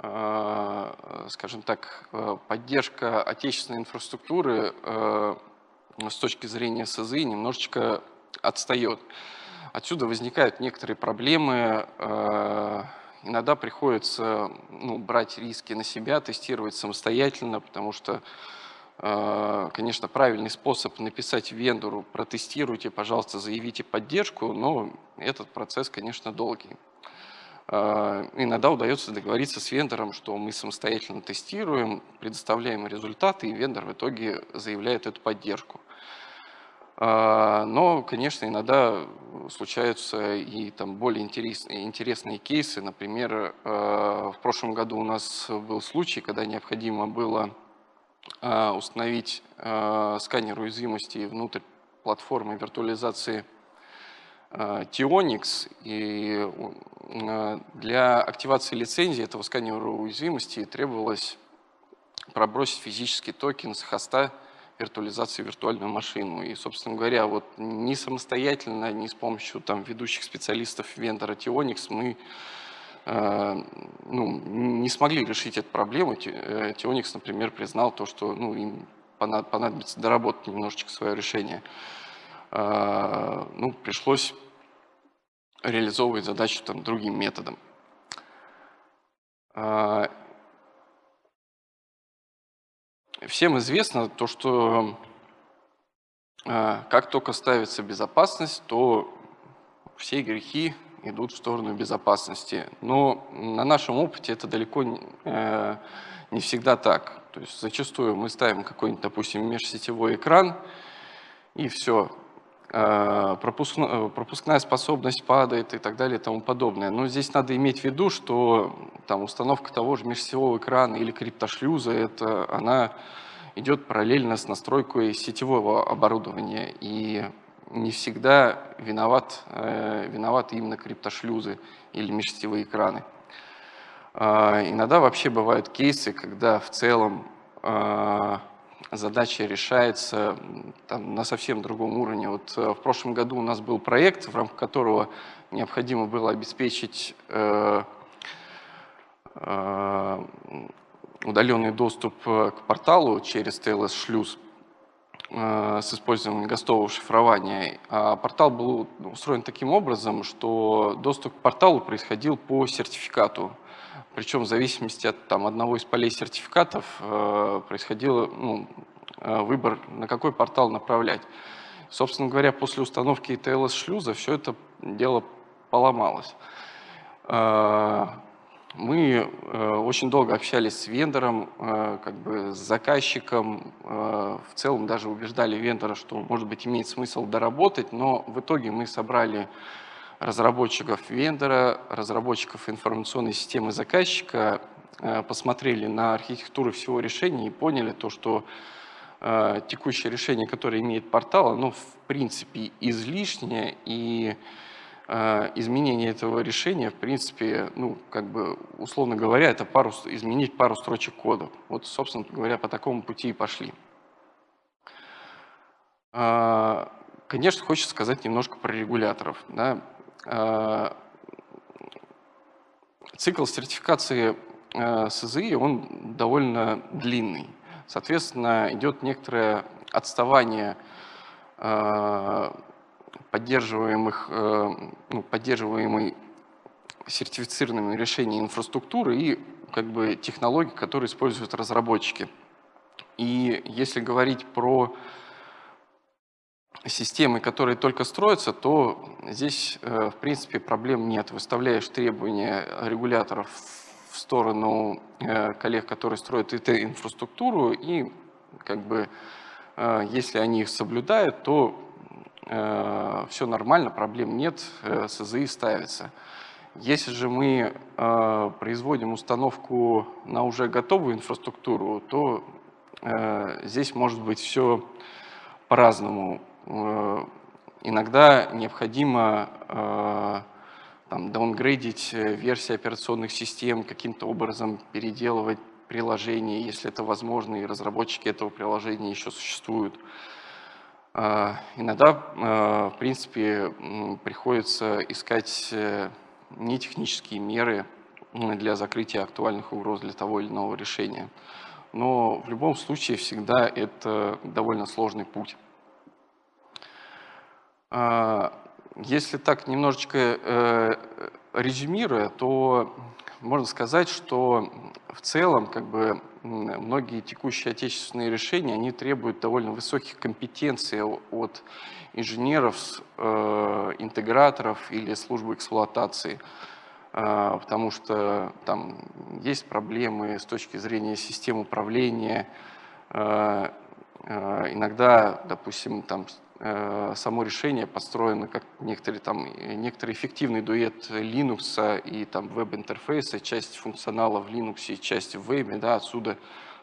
э, скажем так, поддержка отечественной инфраструктуры с точки зрения СЗИ немножечко отстает. Отсюда возникают некоторые проблемы. Иногда приходится ну, брать риски на себя, тестировать самостоятельно, потому что Э, конечно, правильный способ написать вендору, протестируйте, пожалуйста, заявите поддержку, но этот процесс, конечно, долгий. Э, иногда удается договориться с вендором, что мы самостоятельно тестируем, предоставляем результаты, и вендор в итоге заявляет эту поддержку. Э, но, конечно, иногда случаются и там более интересные, интересные кейсы. Например, в прошлом году у нас был случай, когда необходимо было а, установить а, сканер уязвимости внутрь платформы виртуализации а, Tionix. И для активации лицензии этого сканера уязвимости требовалось пробросить физический токен с хоста виртуализации виртуальную машину. И, собственно говоря, вот не самостоятельно, не с помощью там, ведущих специалистов вендора Tionix мы Э, ну, не смогли решить эту проблему. Тионикс, э, например, признал то, что ну, им понадобится доработать немножечко свое решение. Э, ну, пришлось реализовывать задачу там, другим методом. Всем известно то, что как только ставится безопасность, то все грехи идут в сторону безопасности. Но на нашем опыте это далеко не, э, не всегда так. То есть зачастую мы ставим какой-нибудь, допустим, межсетевой экран, и все, э, пропускная, пропускная способность падает и так далее и тому подобное. Но здесь надо иметь в виду, что там, установка того же межсетевого экрана или криптошлюза, это, она идет параллельно с настройкой сетевого оборудования. И не всегда виноват, э, виноваты именно криптошлюзы или межсетевые экраны. Э, иногда вообще бывают кейсы, когда в целом э, задача решается там, на совсем другом уровне. Вот э, в прошлом году у нас был проект, в рамках которого необходимо было обеспечить э, э, удаленный доступ к порталу через TLS-шлюз. Э, с использованием гостового шифрования. А портал был устроен таким образом, что доступ к порталу происходил по сертификату. Причем в зависимости от там, одного из полей сертификатов э, происходил ну, э, выбор, на какой портал направлять. Собственно говоря, после установки TLS-шлюза все это дело поломалось. Мы э, очень долго общались с вендором, э, как бы с заказчиком, э, в целом даже убеждали вендора, что, может быть, имеет смысл доработать, но в итоге мы собрали разработчиков вендора, разработчиков информационной системы заказчика, посмотрели на архитектуру всего решения и поняли то, что текущее решение, которое имеет портал, оно в принципе излишнее и Э, изменение этого решения, в принципе, ну, как бы, условно говоря, это пару, изменить пару строчек кода. Вот, собственно говоря, по такому пути и пошли. Э, конечно, хочется сказать немножко про регуляторов. Да. Э, цикл сертификации СЗИ, он довольно длинный. Соответственно, идет некоторое отставание поддерживаемых, э, ну, поддерживаемой сертифицированными решениями инфраструктуры и как бы технологий, которые используют разработчики. И если говорить про системы, которые только строятся, то здесь, э, в принципе, проблем нет. Выставляешь требования регуляторов в сторону э, коллег, которые строят ИТ-инфраструктуру, и как бы, если они их соблюдают, то Э, все нормально, проблем нет, э, СЗИ ставится. Если же мы э, производим установку на уже готовую инфраструктуру, то здесь может быть все по-разному. Иногда необходимо там, даунгрейдить версии операционных систем, каким-то образом переделывать приложение, если это возможно, и разработчики этого приложения еще существуют. Иногда, в принципе, приходится искать нетехнические меры для закрытия актуальных угроз для того или иного решения. Но в любом случае всегда это довольно сложный путь. А, если так немножечко э, резюмируя, то можно сказать, что в целом как бы, многие текущие отечественные решения они требуют довольно высоких компетенций от инженеров, э, интеграторов или службы эксплуатации, э, потому что там есть проблемы с точки зрения систем управления. Э, иногда, допустим, там само решение построено как некоторый, там, некоторый эффективный дуэт Linux и там веб-интерфейса, часть функционала в Linux и часть в вебе, да, отсюда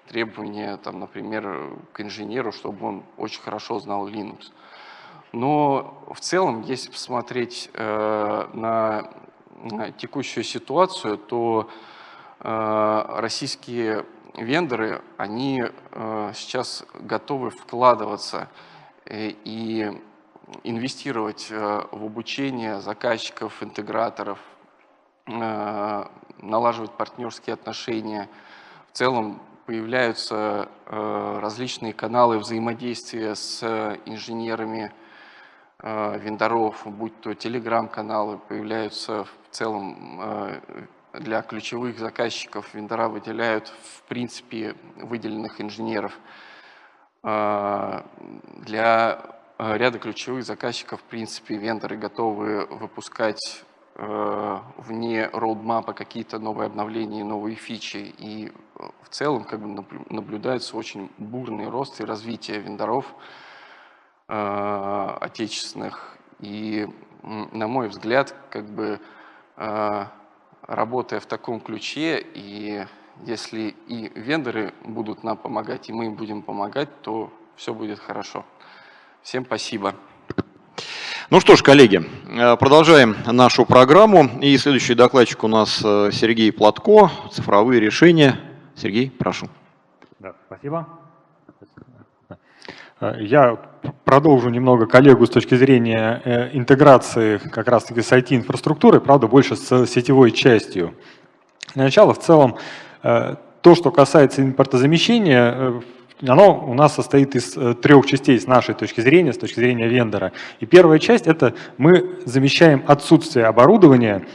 требования, там, например, к инженеру, чтобы он очень хорошо знал Linux. Но в целом, если посмотреть э, на, на текущую ситуацию, то э, российские вендоры, они э, сейчас готовы вкладываться э, и инвестировать э, в обучение заказчиков, интеграторов, э, налаживать партнерские отношения. В целом появляются э, различные каналы взаимодействия с инженерами, Э, вендоров, будь то телеграм-каналы, появляются в целом э, для ключевых заказчиков. Вендора выделяют, в принципе, выделенных инженеров. Э, для ряда ключевых заказчиков, в принципе, вендоры готовы выпускать вне роудмапа какие-то новые обновления, новые фичи. И в целом как бы, наблюдается очень бурный рост и развитие вендоров, отечественных. И, на мой взгляд, как бы работая в таком ключе, и если и вендоры будут нам помогать, и мы им будем помогать, то все будет хорошо. Всем спасибо. Ну что ж, коллеги, э, продолжаем нашу программу. И следующий докладчик у нас Сергей Платко, цифровые решения. Сергей, прошу. Да, спасибо. Я продолжу немного коллегу с точки зрения э, интеграции как раз-таки с IT-инфраструктурой, правда, больше с сетевой частью. Для начала, в целом, э, то, что касается импортозамещения, э, оно у нас состоит из трех частей с нашей точки зрения, с точки зрения вендора. И первая часть – это мы замещаем отсутствие оборудования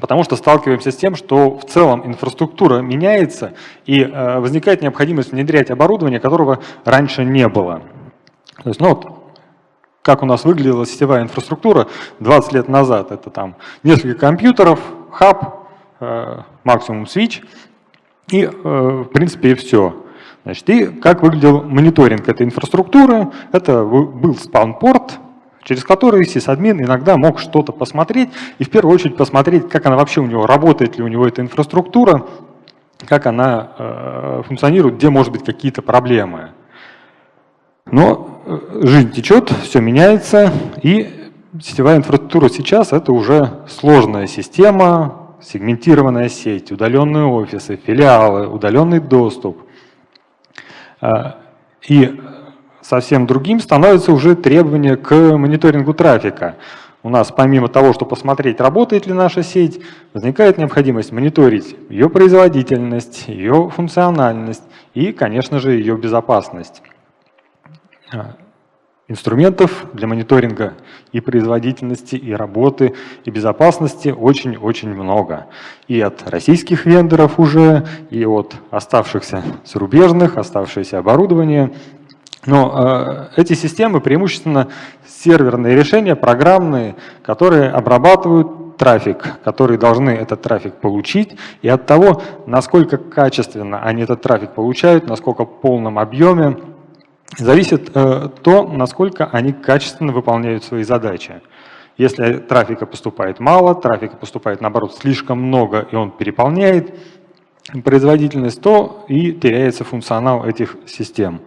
потому что сталкиваемся с тем, что в целом инфраструктура меняется и возникает необходимость внедрять оборудование, которого раньше не было. То есть, ну вот, как у нас выглядела сетевая инфраструктура 20 лет назад. Это там несколько компьютеров, хаб, э, максимум свич и, э, в принципе, и все. Значит, и как выглядел мониторинг этой инфраструктуры? Это был спаунпорт, через который сисадмин иногда мог что-то посмотреть, и в первую очередь посмотреть, как она вообще у него, работает ли у него эта инфраструктура, как она э, функционирует, где может быть какие-то проблемы. Но э, жизнь течет, все меняется, и сетевая инфраструктура сейчас это уже сложная система, сегментированная сеть, удаленные офисы, филиалы, удаленный доступ. А, и совсем другим становится уже требование к мониторингу трафика. У нас помимо того, что посмотреть, работает ли наша сеть, возникает необходимость мониторить ее производительность, ее функциональность и, конечно же, ее безопасность. Инструментов для мониторинга и производительности, и работы, и безопасности очень-очень много. И от российских вендоров уже, и от оставшихся зарубежных, оставшееся оборудование. Но э, эти системы преимущественно серверные решения, программные, которые обрабатывают трафик, которые должны этот трафик получить, и от того, насколько качественно они этот трафик получают, насколько в полном объеме, зависит э, то, насколько они качественно выполняют свои задачи. Если трафика поступает мало, трафика поступает, наоборот, слишком много, и он переполняет производительность, то и теряется функционал этих систем.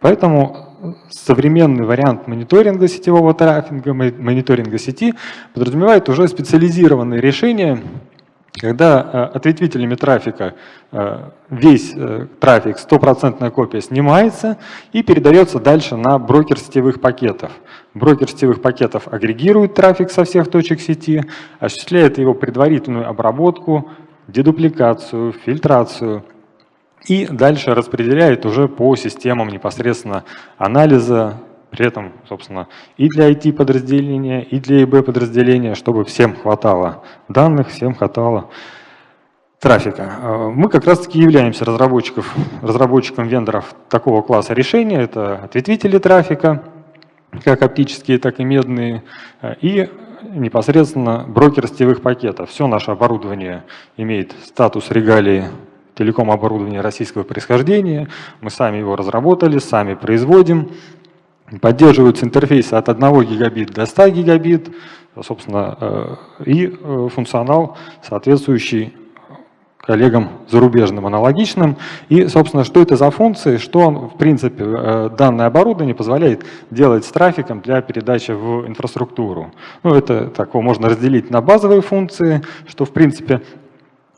Поэтому современный вариант мониторинга сетевого трафика, мониторинга сети подразумевает уже специализированные решения, когда э, ответвителями трафика э, весь э, трафик, стопроцентная копия снимается и передается дальше на брокер сетевых пакетов. Брокер сетевых пакетов агрегирует трафик со всех точек сети, осуществляет его предварительную обработку, дедупликацию, фильтрацию и дальше распределяет уже по системам непосредственно анализа, при этом, собственно, и для IT-подразделения, и для ИБ-подразделения, чтобы всем хватало данных, всем хватало трафика. А, мы как раз-таки являемся разработчиков, разработчиком вендоров такого класса решения. Это ответвители трафика, как оптические, так и медные, а, и непосредственно брокер сетевых пакетов. Все наше оборудование имеет статус регалии телеком оборудования российского происхождения. Мы сами его разработали, сами производим. Поддерживаются интерфейсы от 1 гигабит до 100 гигабит, собственно, э, и э, функционал соответствующий коллегам зарубежным аналогичным. И, собственно, что это за функции, что, в принципе, э, данное оборудование позволяет делать с трафиком для передачи в инфраструктуру. Ну, это такого можно разделить на базовые функции, что, в принципе,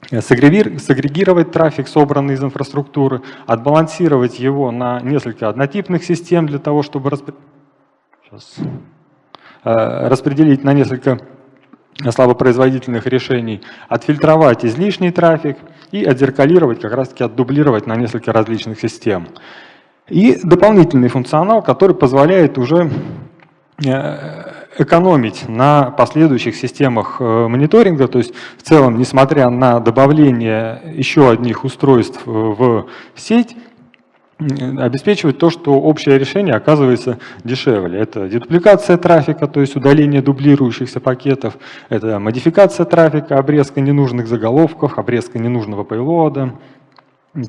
сагрегировать трафик, собранный из инфраструктуры, отбалансировать его на несколько однотипных систем для того, чтобы распри... Сейчас. Э, распределить на несколько слабопроизводительных решений, отфильтровать излишний трафик и отзеркалировать, как раз таки отдублировать на несколько различных систем. И дополнительный функционал, который позволяет уже экономить на последующих системах э, мониторинга, то есть в целом, несмотря на добавление еще одних устройств э, в сеть, обеспечивать то, что общее решение оказывается дешевле. Это дедупликация трафика, то есть удаление дублирующихся пакетов, это модификация трафика, обрезка ненужных заголовков, обрезка ненужного пейлода,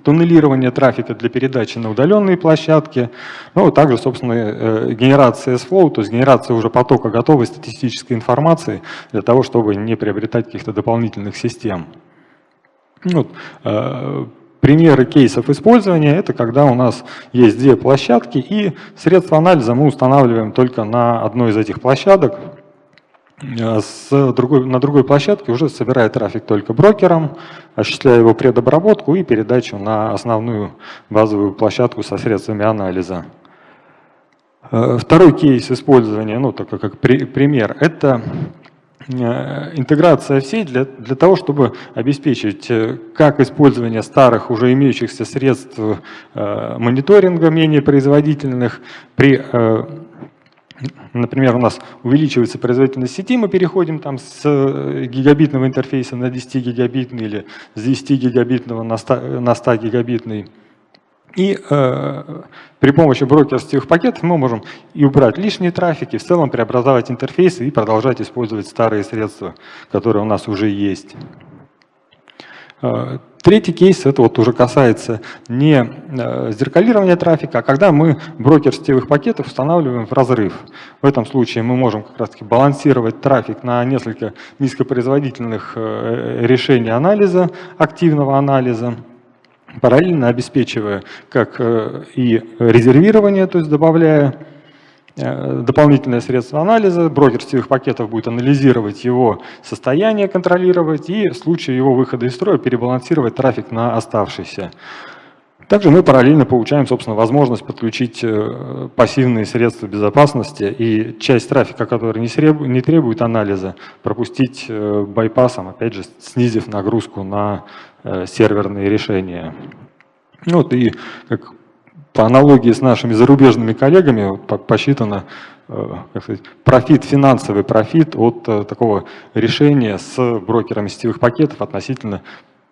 туннелирование трафика для передачи на удаленные площадки, ну, также, собственно, э, генерация S-Flow, то есть генерация уже потока готовой статистической информации для того, чтобы не приобретать каких-то дополнительных систем. Ну, э, примеры кейсов использования – это когда у нас есть две площадки, и средства анализа мы устанавливаем только на одной из этих площадок, с другой, на другой площадке уже собирает трафик только брокером, осуществляя его предобработку и передачу на основную базовую площадку со средствами анализа. Э, второй кейс использования, ну, только как при, пример, это э, интеграция в сеть для, для того, чтобы обеспечить как использование старых уже имеющихся средств э, мониторинга менее производительных при э, Например, у нас увеличивается производительность сети, мы переходим там с э, гигабитного интерфейса на 10 гигабитный или с 10 гигабитного на 100, на 100 гигабитный. И э, при помощи брокерских пакетов мы можем и убрать лишний трафик, и в целом преобразовать интерфейсы и продолжать использовать старые средства, которые у нас уже есть. Э, третий кейс, это вот уже касается не э, зеркалирования трафика, а когда мы брокер сетевых пакетов устанавливаем в разрыв. В этом случае мы можем как раз таки балансировать трафик на несколько низкопроизводительных э, решений анализа, активного анализа, параллельно обеспечивая как и резервирование, то есть добавляя Э, дополнительные средства анализа, брокер сетевых пакетов будет анализировать его состояние, контролировать и в случае его выхода из строя перебалансировать трафик на оставшийся. Также мы параллельно получаем, собственно, возможность подключить э, пассивные средства безопасности и часть трафика, который не требует анализа, пропустить э, байпасом, опять же, снизив нагрузку на серверные решения. Вот и как по аналогии с нашими зарубежными коллегами посчитано э, как сказать, профит, финансовый профит от э, такого решения с брокерами сетевых пакетов относительно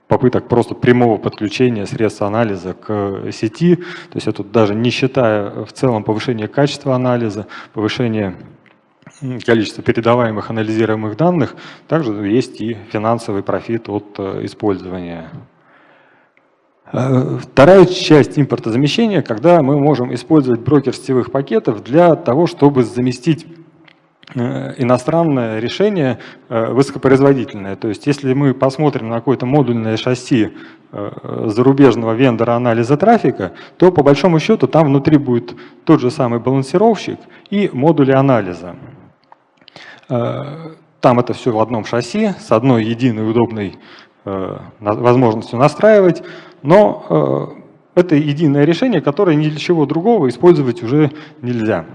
попыток просто прямого подключения средств анализа к сети. То есть это даже не считая в целом повышения качества анализа, повышения количества передаваемых анализируемых данных, также есть и финансовый профит от э, использования Э, вторая часть импортозамещения, когда мы можем использовать брокер сетевых пакетов для того, чтобы заместить э, иностранное решение э, высокопроизводительное. То есть если мы посмотрим на какое-то модульное шасси зарубежного вендора анализа трафика, то по большому счету там внутри будет тот же самый балансировщик и модули анализа. Там это все в одном шасси с одной единой удобной возможностью настраивать, но это единое решение, которое ни для чего другого использовать уже нельзя.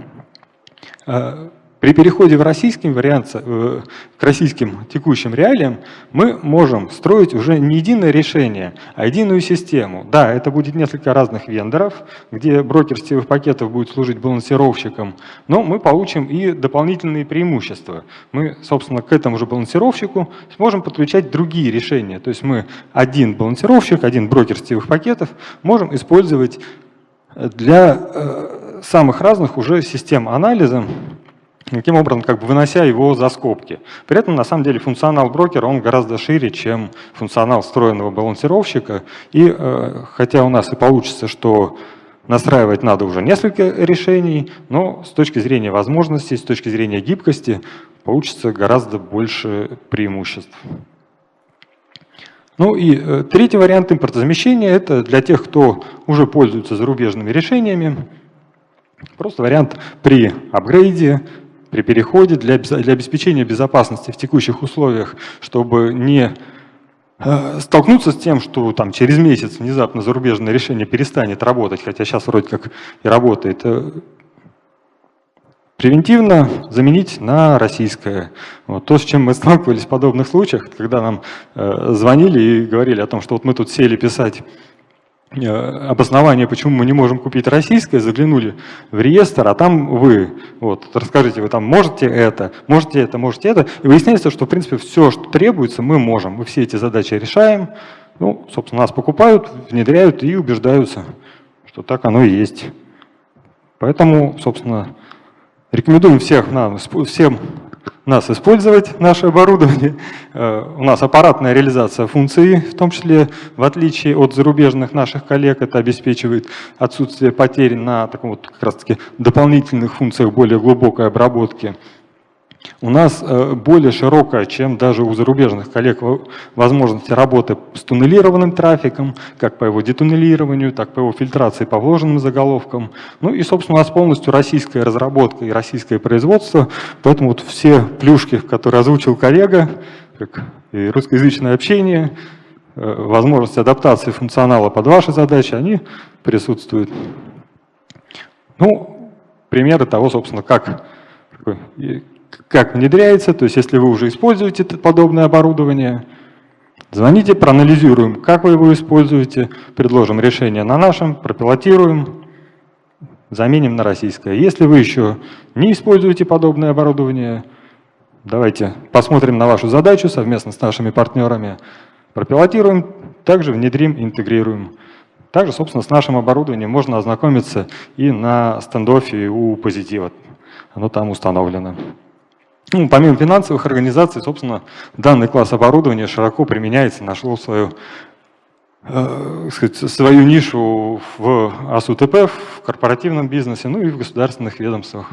При переходе в российский вариант, э, к российским текущим реалиям мы можем строить уже не единое решение, а единую систему. Да, это будет несколько разных вендоров, где брокер сетевых пакетов будет служить балансировщиком, но мы получим и дополнительные преимущества. Мы, собственно, к этому же балансировщику сможем подключать другие решения. То есть мы один балансировщик, один брокер сетевых пакетов можем использовать для э, самых разных уже систем анализа, таким образом как бы вынося его за скобки. При этом на самом деле функционал брокера он гораздо шире, чем функционал встроенного балансировщика. И э, хотя у нас и получится, что настраивать надо уже несколько решений, но с точки зрения возможностей, с точки зрения гибкости получится гораздо больше преимуществ. Ну и э, третий вариант импортозамещения – это для тех, кто уже пользуется зарубежными решениями. Просто вариант при апгрейде, при переходе для, для обеспечения безопасности в текущих условиях, чтобы не э, столкнуться с тем, что там через месяц внезапно зарубежное решение перестанет работать, хотя сейчас вроде как и работает, э, превентивно заменить на российское. Вот то, с чем мы *laughs* сталкивались в подобных случаях, когда нам э, звонили и говорили о том, что вот мы тут сели писать обоснование, почему мы не можем купить российское, заглянули в реестр, а там вы, вот, расскажите, вы там можете это, можете это, можете это, и выясняется, что, в принципе, все, что требуется, мы можем, мы все эти задачи решаем, ну, собственно, нас покупают, внедряют и убеждаются, что так оно и есть. Поэтому, собственно, Рекомендуем всех нам, всем нас использовать наше оборудование. Э, у нас аппаратная реализация функций, в том числе, в отличие от зарубежных наших коллег, это обеспечивает отсутствие потерь на таком вот как раз таки дополнительных функциях более глубокой обработки у нас э, более широкая, чем даже у зарубежных коллег, возможности работы с туннелированным трафиком, как по его детуннелированию, так по его фильтрации по вложенным заголовкам. Ну и, собственно, у нас полностью российская разработка и российское производство, поэтому вот все плюшки, которые озвучил коллега, как и русскоязычное общение, э, возможность адаптации функционала под ваши задачи, они присутствуют. Ну, примеры того, собственно, как как внедряется, то есть если вы уже используете подобное оборудование, звоните, проанализируем, как вы его используете, предложим решение на нашем, пропилотируем, заменим на российское. Если вы еще не используете подобное оборудование, давайте посмотрим на вашу задачу совместно с нашими партнерами, пропилотируем, также внедрим, интегрируем. Также, собственно, с нашим оборудованием можно ознакомиться и на стендофе у Позитива. Оно там установлено. Ну, помимо финансовых организаций, собственно, данный класс оборудования широко применяется, нашло свою, э, сказать, свою нишу в АСУТП, в корпоративном бизнесе, ну и в государственных ведомствах.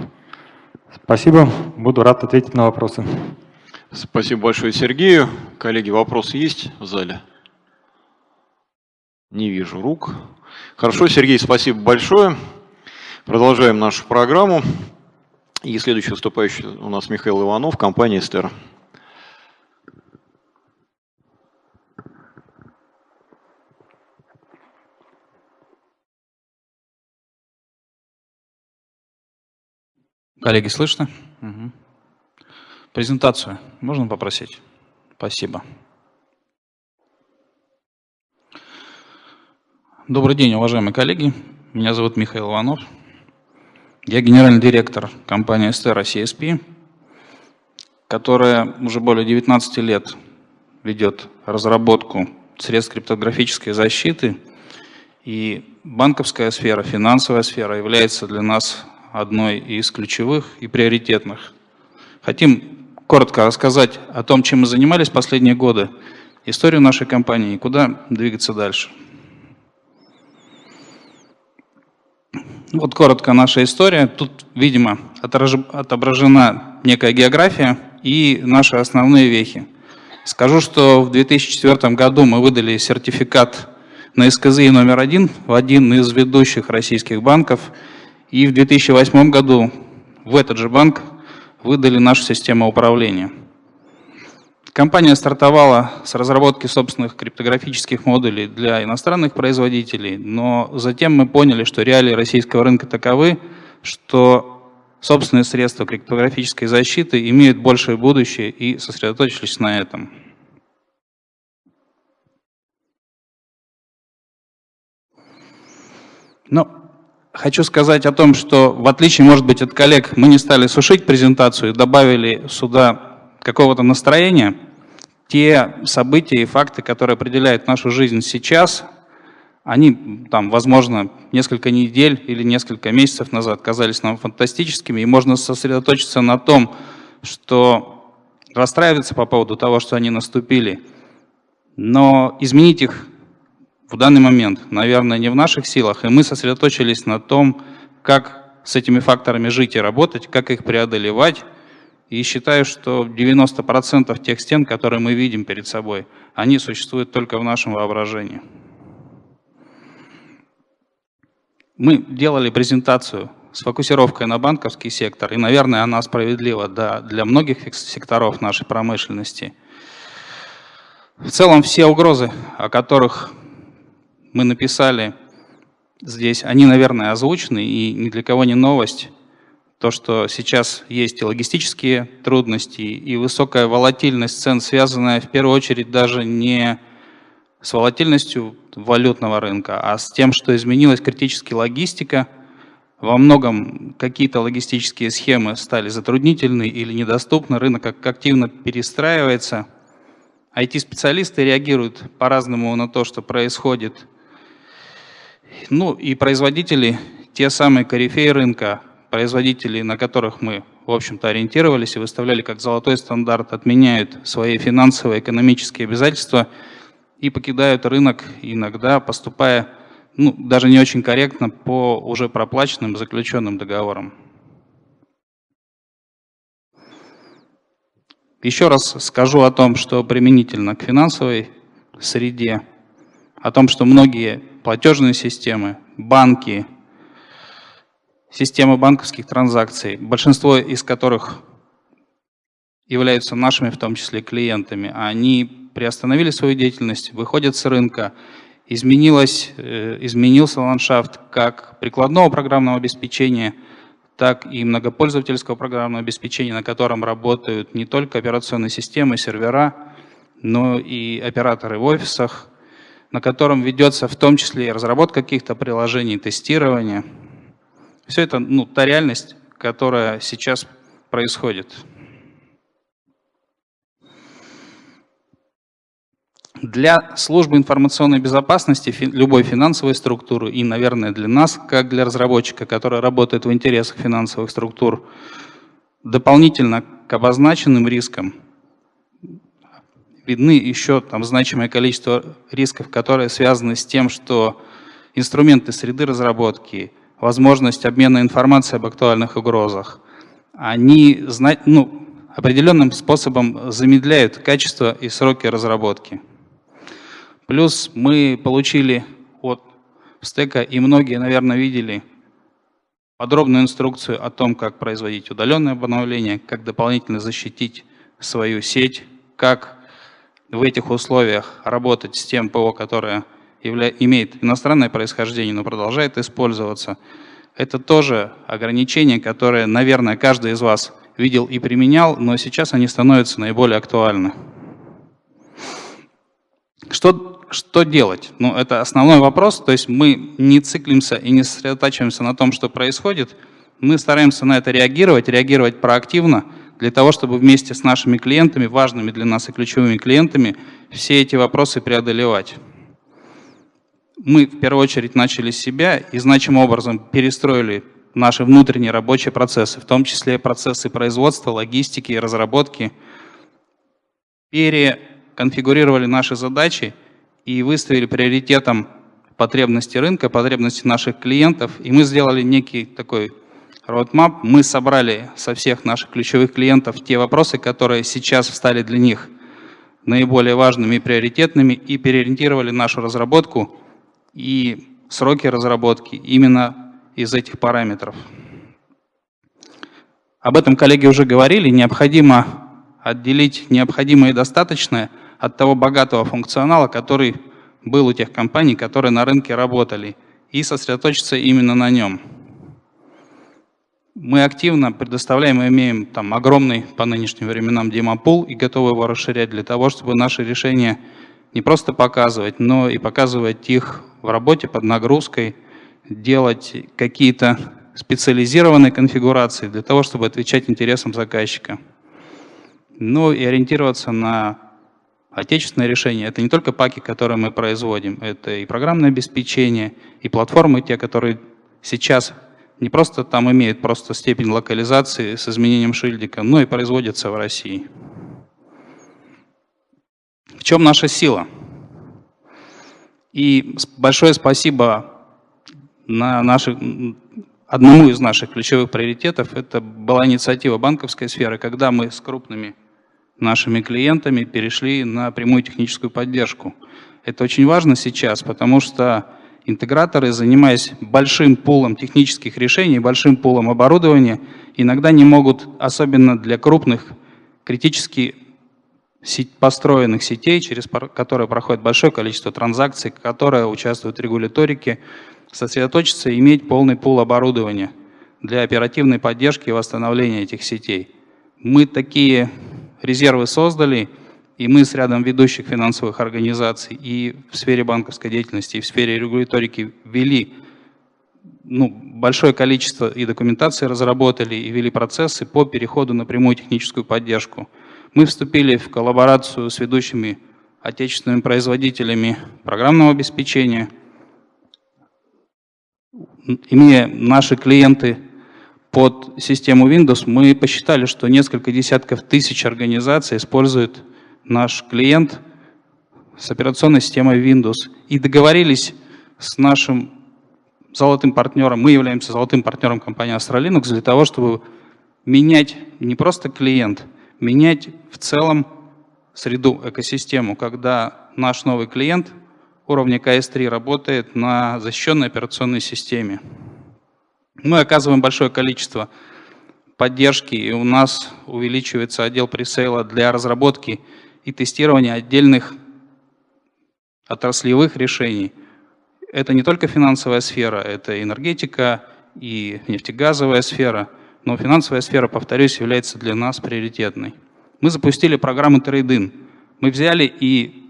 Спасибо, буду рад ответить на вопросы. Спасибо большое Сергею. Коллеги, вопросы есть в зале? Не вижу рук. Хорошо, Сергей, спасибо большое. Продолжаем нашу программу. И следующий выступающий у нас Михаил Иванов, компания «Эстер». Коллеги, слышно? Угу. Презентацию можно попросить? Спасибо. Добрый день, уважаемые коллеги. Меня зовут Михаил Иванов. Я генеральный директор компании Estera CSP, которая уже более 19 лет ведет разработку средств криптографической защиты. И банковская сфера, финансовая сфера является для нас одной из ключевых и приоритетных. Хотим коротко рассказать о том, чем мы занимались последние годы, историю нашей компании и куда двигаться дальше. Вот коротко наша история. Тут, видимо, отображена некая география и наши основные вехи. Скажу, что в 2004 году мы выдали сертификат на СКЗИ номер один в один из ведущих российских банков. И в 2008 году в этот же банк выдали нашу систему управления. Компания стартовала с разработки собственных криптографических модулей для иностранных производителей, но затем мы поняли, что реалии российского рынка таковы, что собственные средства криптографической защиты имеют большее будущее и сосредоточились на этом. Но хочу сказать о том, что в отличие, может быть, от коллег, мы не стали сушить презентацию и добавили сюда какого-то настроения, те события и факты, которые определяют нашу жизнь сейчас, они, там, возможно, несколько недель или несколько месяцев назад казались нам фантастическими, и можно сосредоточиться на том, что расстраиваться по поводу того, что они наступили, но изменить их в данный момент, наверное, не в наших силах, и мы сосредоточились на том, как с этими факторами жить и работать, как их преодолевать, и считаю, что 90% тех стен, которые мы видим перед собой, они существуют только в нашем воображении. Мы делали презентацию с фокусировкой на банковский сектор, и, наверное, она справедлива для многих секторов нашей промышленности. В целом все угрозы, о которых мы написали здесь, они, наверное, озвучены, и ни для кого не новость то, что сейчас есть и логистические трудности, и высокая волатильность цен, связанная в первую очередь даже не с волатильностью валютного рынка, а с тем, что изменилась критически логистика. Во многом какие-то логистические схемы стали затруднительны или недоступны, рынок активно перестраивается. IT-специалисты реагируют по-разному на то, что происходит. Ну и производители, те самые корифеи рынка, производители, на которых мы, в общем-то, ориентировались и выставляли как золотой стандарт, отменяют свои финансовые, экономические обязательства и покидают рынок, иногда поступая ну, даже не очень корректно по уже проплаченным заключенным договорам. Еще раз скажу о том, что применительно к финансовой среде, о том, что многие платежные системы, банки, системы банковских транзакций, большинство из которых являются нашими, в том числе клиентами, они приостановили свою деятельность, выходят с рынка, изменилось, э, изменился ландшафт как прикладного программного обеспечения, так и многопользовательского программного обеспечения, на котором работают не только операционные системы, сервера, но и операторы в офисах, на котором ведется в том числе и разработка каких-то приложений, тестирование – все это ну, та реальность, которая сейчас происходит. Для службы информационной безопасности любой финансовой структуры и, наверное, для нас, как для разработчика, который работает в интересах финансовых структур, дополнительно к обозначенным рискам видны еще там значимое количество рисков, которые связаны с тем, что инструменты среды разработки, возможность обмена информацией об актуальных угрозах, они ну, определенным способом замедляют качество и сроки разработки. Плюс мы получили от стека, и многие, наверное, видели подробную инструкцию о том, как производить удаленное обновление, как дополнительно защитить свою сеть, как в этих условиях работать с тем ПО, которое явля... имеет иностранное происхождение, но продолжает использоваться. Это тоже ограничения, которые, наверное, каждый из вас видел и применял, но сейчас они становятся наиболее актуальны. Что, что делать? Ну, это основной вопрос, то есть мы не циклимся и не сосредотачиваемся на том, что происходит, мы стараемся на это реагировать, реагировать проактивно, для того, чтобы вместе с нашими клиентами, важными для нас и ключевыми клиентами, все эти вопросы преодолевать мы в первую очередь начали с себя и значимым образом перестроили наши внутренние рабочие процессы, в том числе процессы производства, логистики и разработки, переконфигурировали наши задачи и выставили приоритетом потребности рынка, потребности наших клиентов, и мы сделали некий такой roadmap. Мы собрали со всех наших ключевых клиентов те вопросы, которые сейчас стали для них наиболее важными и приоритетными, и переориентировали нашу разработку и сроки разработки именно из этих параметров. Об этом коллеги уже говорили, необходимо отделить необходимое и достаточное от того богатого функционала, который был у тех компаний, которые на рынке работали, и сосредоточиться именно на нем. Мы активно предоставляем и имеем там огромный по нынешним временам демопул и готовы его расширять для того, чтобы наши решения не просто показывать, но и показывать их в работе под нагрузкой, делать какие-то специализированные конфигурации для того, чтобы отвечать интересам заказчика. Ну и ориентироваться на отечественное решение. Это не только паки, которые мы производим, это и программное обеспечение, и платформы, те, которые сейчас не просто там имеют просто степень локализации с изменением шильдика, но и производятся в России. В чем наша сила? И большое спасибо на наших, одному из наших ключевых приоритетов. Это была инициатива банковской сферы, когда мы с крупными нашими клиентами перешли на прямую техническую поддержку. Это очень важно сейчас, потому что интеграторы, занимаясь большим пулом технических решений, большим пулом оборудования, иногда не могут, особенно для крупных, критически построенных сетей, через которые проходит большое количество транзакций, которые участвуют в регуляторике, сосредоточиться и иметь полный пул оборудования для оперативной поддержки и восстановления этих сетей. Мы такие резервы создали – и мы с рядом ведущих финансовых организаций и в сфере банковской деятельности, и в сфере регуляторики ввели ну, большое количество и документации разработали, и ввели процессы по переходу на прямую техническую поддержку. Мы вступили в коллаборацию с ведущими отечественными производителями программного обеспечения. Имея наши клиенты под систему Windows, мы посчитали, что несколько десятков тысяч организаций используют наш клиент с операционной системой Windows и договорились с нашим золотым партнером, мы являемся золотым партнером компании Astralinux для того, чтобы менять не просто клиент, менять в целом среду, экосистему, когда наш новый клиент уровня КС-3 работает на защищенной операционной системе. Мы оказываем большое количество поддержки, и у нас увеличивается отдел пресейла для разработки и тестирование отдельных отраслевых решений. Это не только финансовая сфера, это энергетика и нефтегазовая сфера, но финансовая сфера, повторюсь, является для нас приоритетной. Мы запустили программу Трейдин. Мы взяли и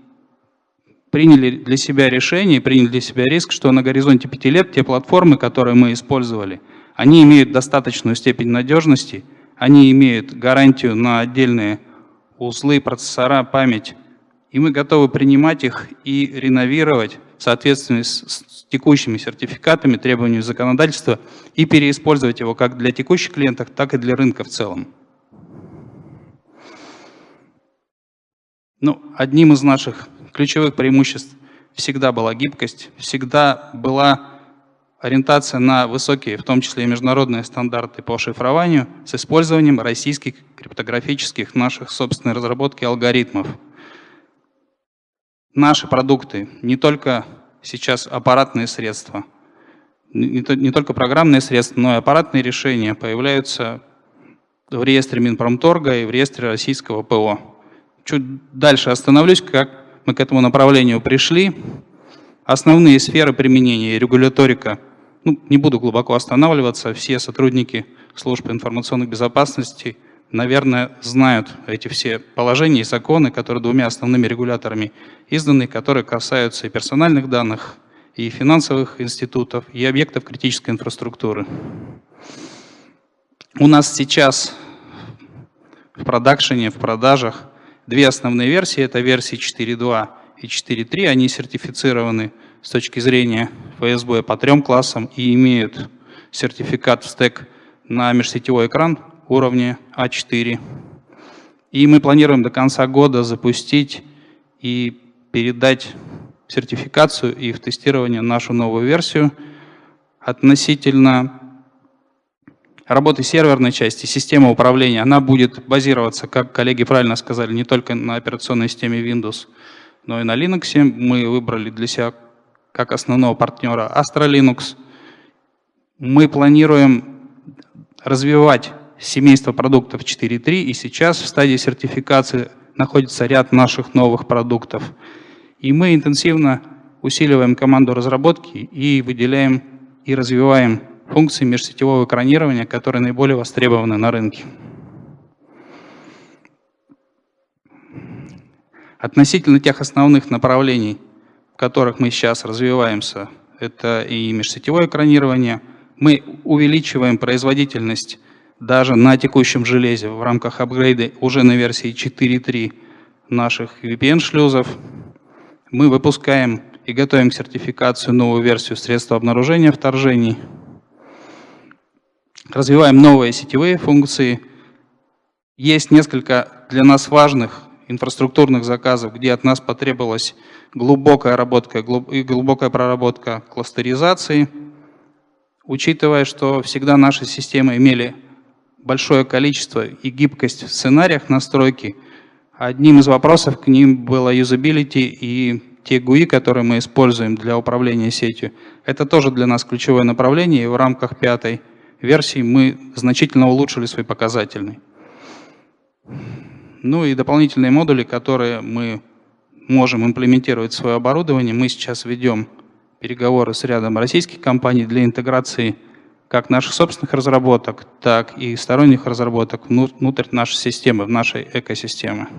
приняли для себя решение, приняли для себя риск, что на горизонте пяти лет те платформы, которые мы использовали, они имеют достаточную степень надежности, они имеют гарантию на отдельные узлы, процессора, память. И мы готовы принимать их и реновировать в соответствии с текущими сертификатами, требованиями законодательства и переиспользовать его как для текущих клиентов, так и для рынка в целом. Ну, одним из наших ключевых преимуществ всегда была гибкость, всегда была ориентация на высокие, в том числе и международные стандарты по шифрованию с использованием российских криптографических наших собственной разработки алгоритмов. Наши продукты, не только сейчас аппаратные средства, не, только программные средства, но и аппаратные решения появляются в реестре Минпромторга и в реестре российского ПО. Чуть дальше остановлюсь, как мы к этому направлению пришли. Основные сферы применения и регуляторика – ну, не буду глубоко останавливаться, все сотрудники службы информационной безопасности, наверное, знают эти все положения и законы, которые двумя основными регуляторами изданы, которые касаются и персональных данных, и финансовых институтов, и объектов критической инфраструктуры. У нас сейчас в продакшене, в продажах две основные версии. Это версии 4.2 и 4.3. Они сертифицированы с точки зрения ФСБ по трем классам и имеют сертификат в стек на межсетевой экран уровня А4. И мы планируем до конца года запустить и передать сертификацию и в тестирование нашу новую версию. Относительно работы серверной части, системы управления, она будет базироваться, как коллеги правильно сказали, не только на операционной системе Windows, но и на Linux. Мы выбрали для себя как основного партнера Astra Linux. Мы планируем развивать семейство продуктов 4.3, и сейчас в стадии сертификации находится ряд наших новых продуктов. И мы интенсивно усиливаем команду разработки и выделяем и развиваем функции межсетевого экранирования, которые наиболее востребованы на рынке. Относительно тех основных направлений, в которых мы сейчас развиваемся, это и межсетевое экранирование, мы увеличиваем производительность даже на текущем железе в рамках апгрейда уже на версии 4.3 наших VPN-шлюзов. Мы выпускаем и готовим к сертификации новую версию средства обнаружения вторжений. Развиваем новые сетевые функции. Есть несколько для нас важных инфраструктурных заказов, где от нас потребовалась глубокая работа и глубокая проработка кластеризации, учитывая, что всегда наши системы имели большое количество и гибкость в сценариях настройки. Одним из вопросов к ним было юзабилити и те GUI, которые мы используем для управления сетью. Это тоже для нас ключевое направление, и в рамках пятой версии мы значительно улучшили свой показательный. Ну и дополнительные модули, которые мы можем имплементировать в свое оборудование. Мы сейчас ведем переговоры с рядом российских компаний для интеграции как наших собственных разработок, так и сторонних разработок внутрь нашей системы, в нашей экосистемы.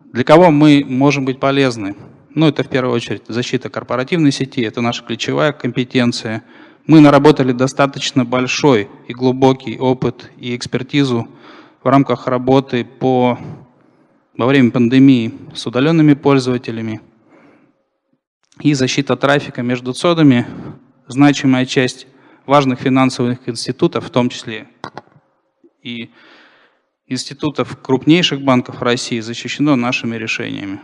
Для кого мы можем быть полезны? Ну, это в первую очередь защита корпоративной сети, это наша ключевая компетенция. Мы наработали достаточно большой и глубокий опыт и экспертизу в рамках работы по, во время пандемии с удаленными пользователями, и защита трафика между цодами, значимая часть важных финансовых институтов, в том числе и институтов крупнейших банков России, защищено нашими решениями.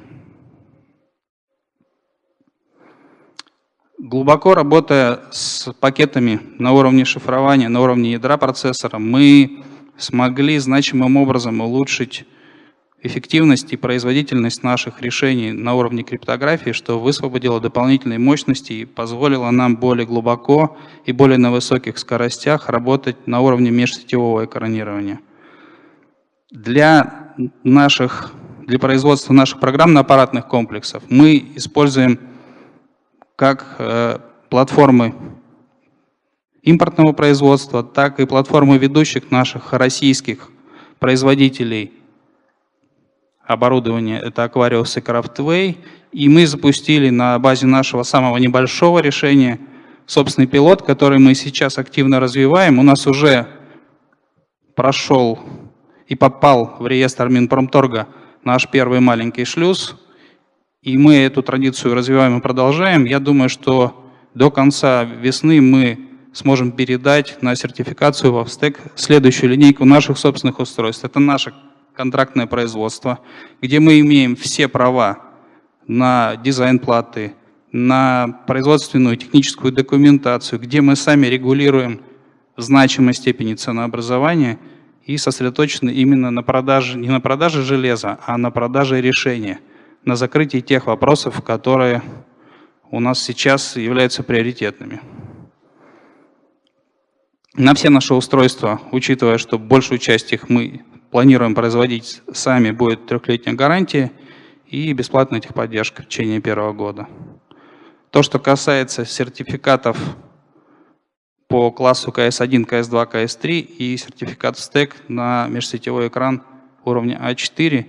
Глубоко работая с пакетами на уровне шифрования, на уровне ядра процессора, мы смогли значимым образом улучшить эффективность и производительность наших решений на уровне криптографии, что высвободило дополнительные мощности и позволило нам более глубоко и более на высоких скоростях работать на уровне межсетевого экранирования. Для, наших, для производства наших программно-аппаратных комплексов мы используем как э, платформы импортного производства, так и платформы ведущих наших российских производителей оборудование, это Aquarius и Craftway, и мы запустили на базе нашего самого небольшого решения собственный пилот, который мы сейчас активно развиваем. У нас уже прошел и попал в реестр Минпромторга наш первый маленький шлюз, и мы эту традицию развиваем и продолжаем. Я думаю, что до конца весны мы сможем передать на сертификацию в стек следующую линейку наших собственных устройств. Это наша контрактное производство, где мы имеем все права на дизайн платы, на производственную техническую документацию, где мы сами регулируем в значимой степени ценообразования и сосредоточены именно на продаже, не на продаже железа, а на продаже решения, на закрытии тех вопросов, которые у нас сейчас являются приоритетными. На все наши устройства, учитывая, что большую часть их мы планируем производить сами, будет трехлетняя гарантия и бесплатная техподдержка в течение первого года. То, что касается сертификатов по классу CS1, CS2, CS3 и сертификат стек на межсетевой экран уровня А4,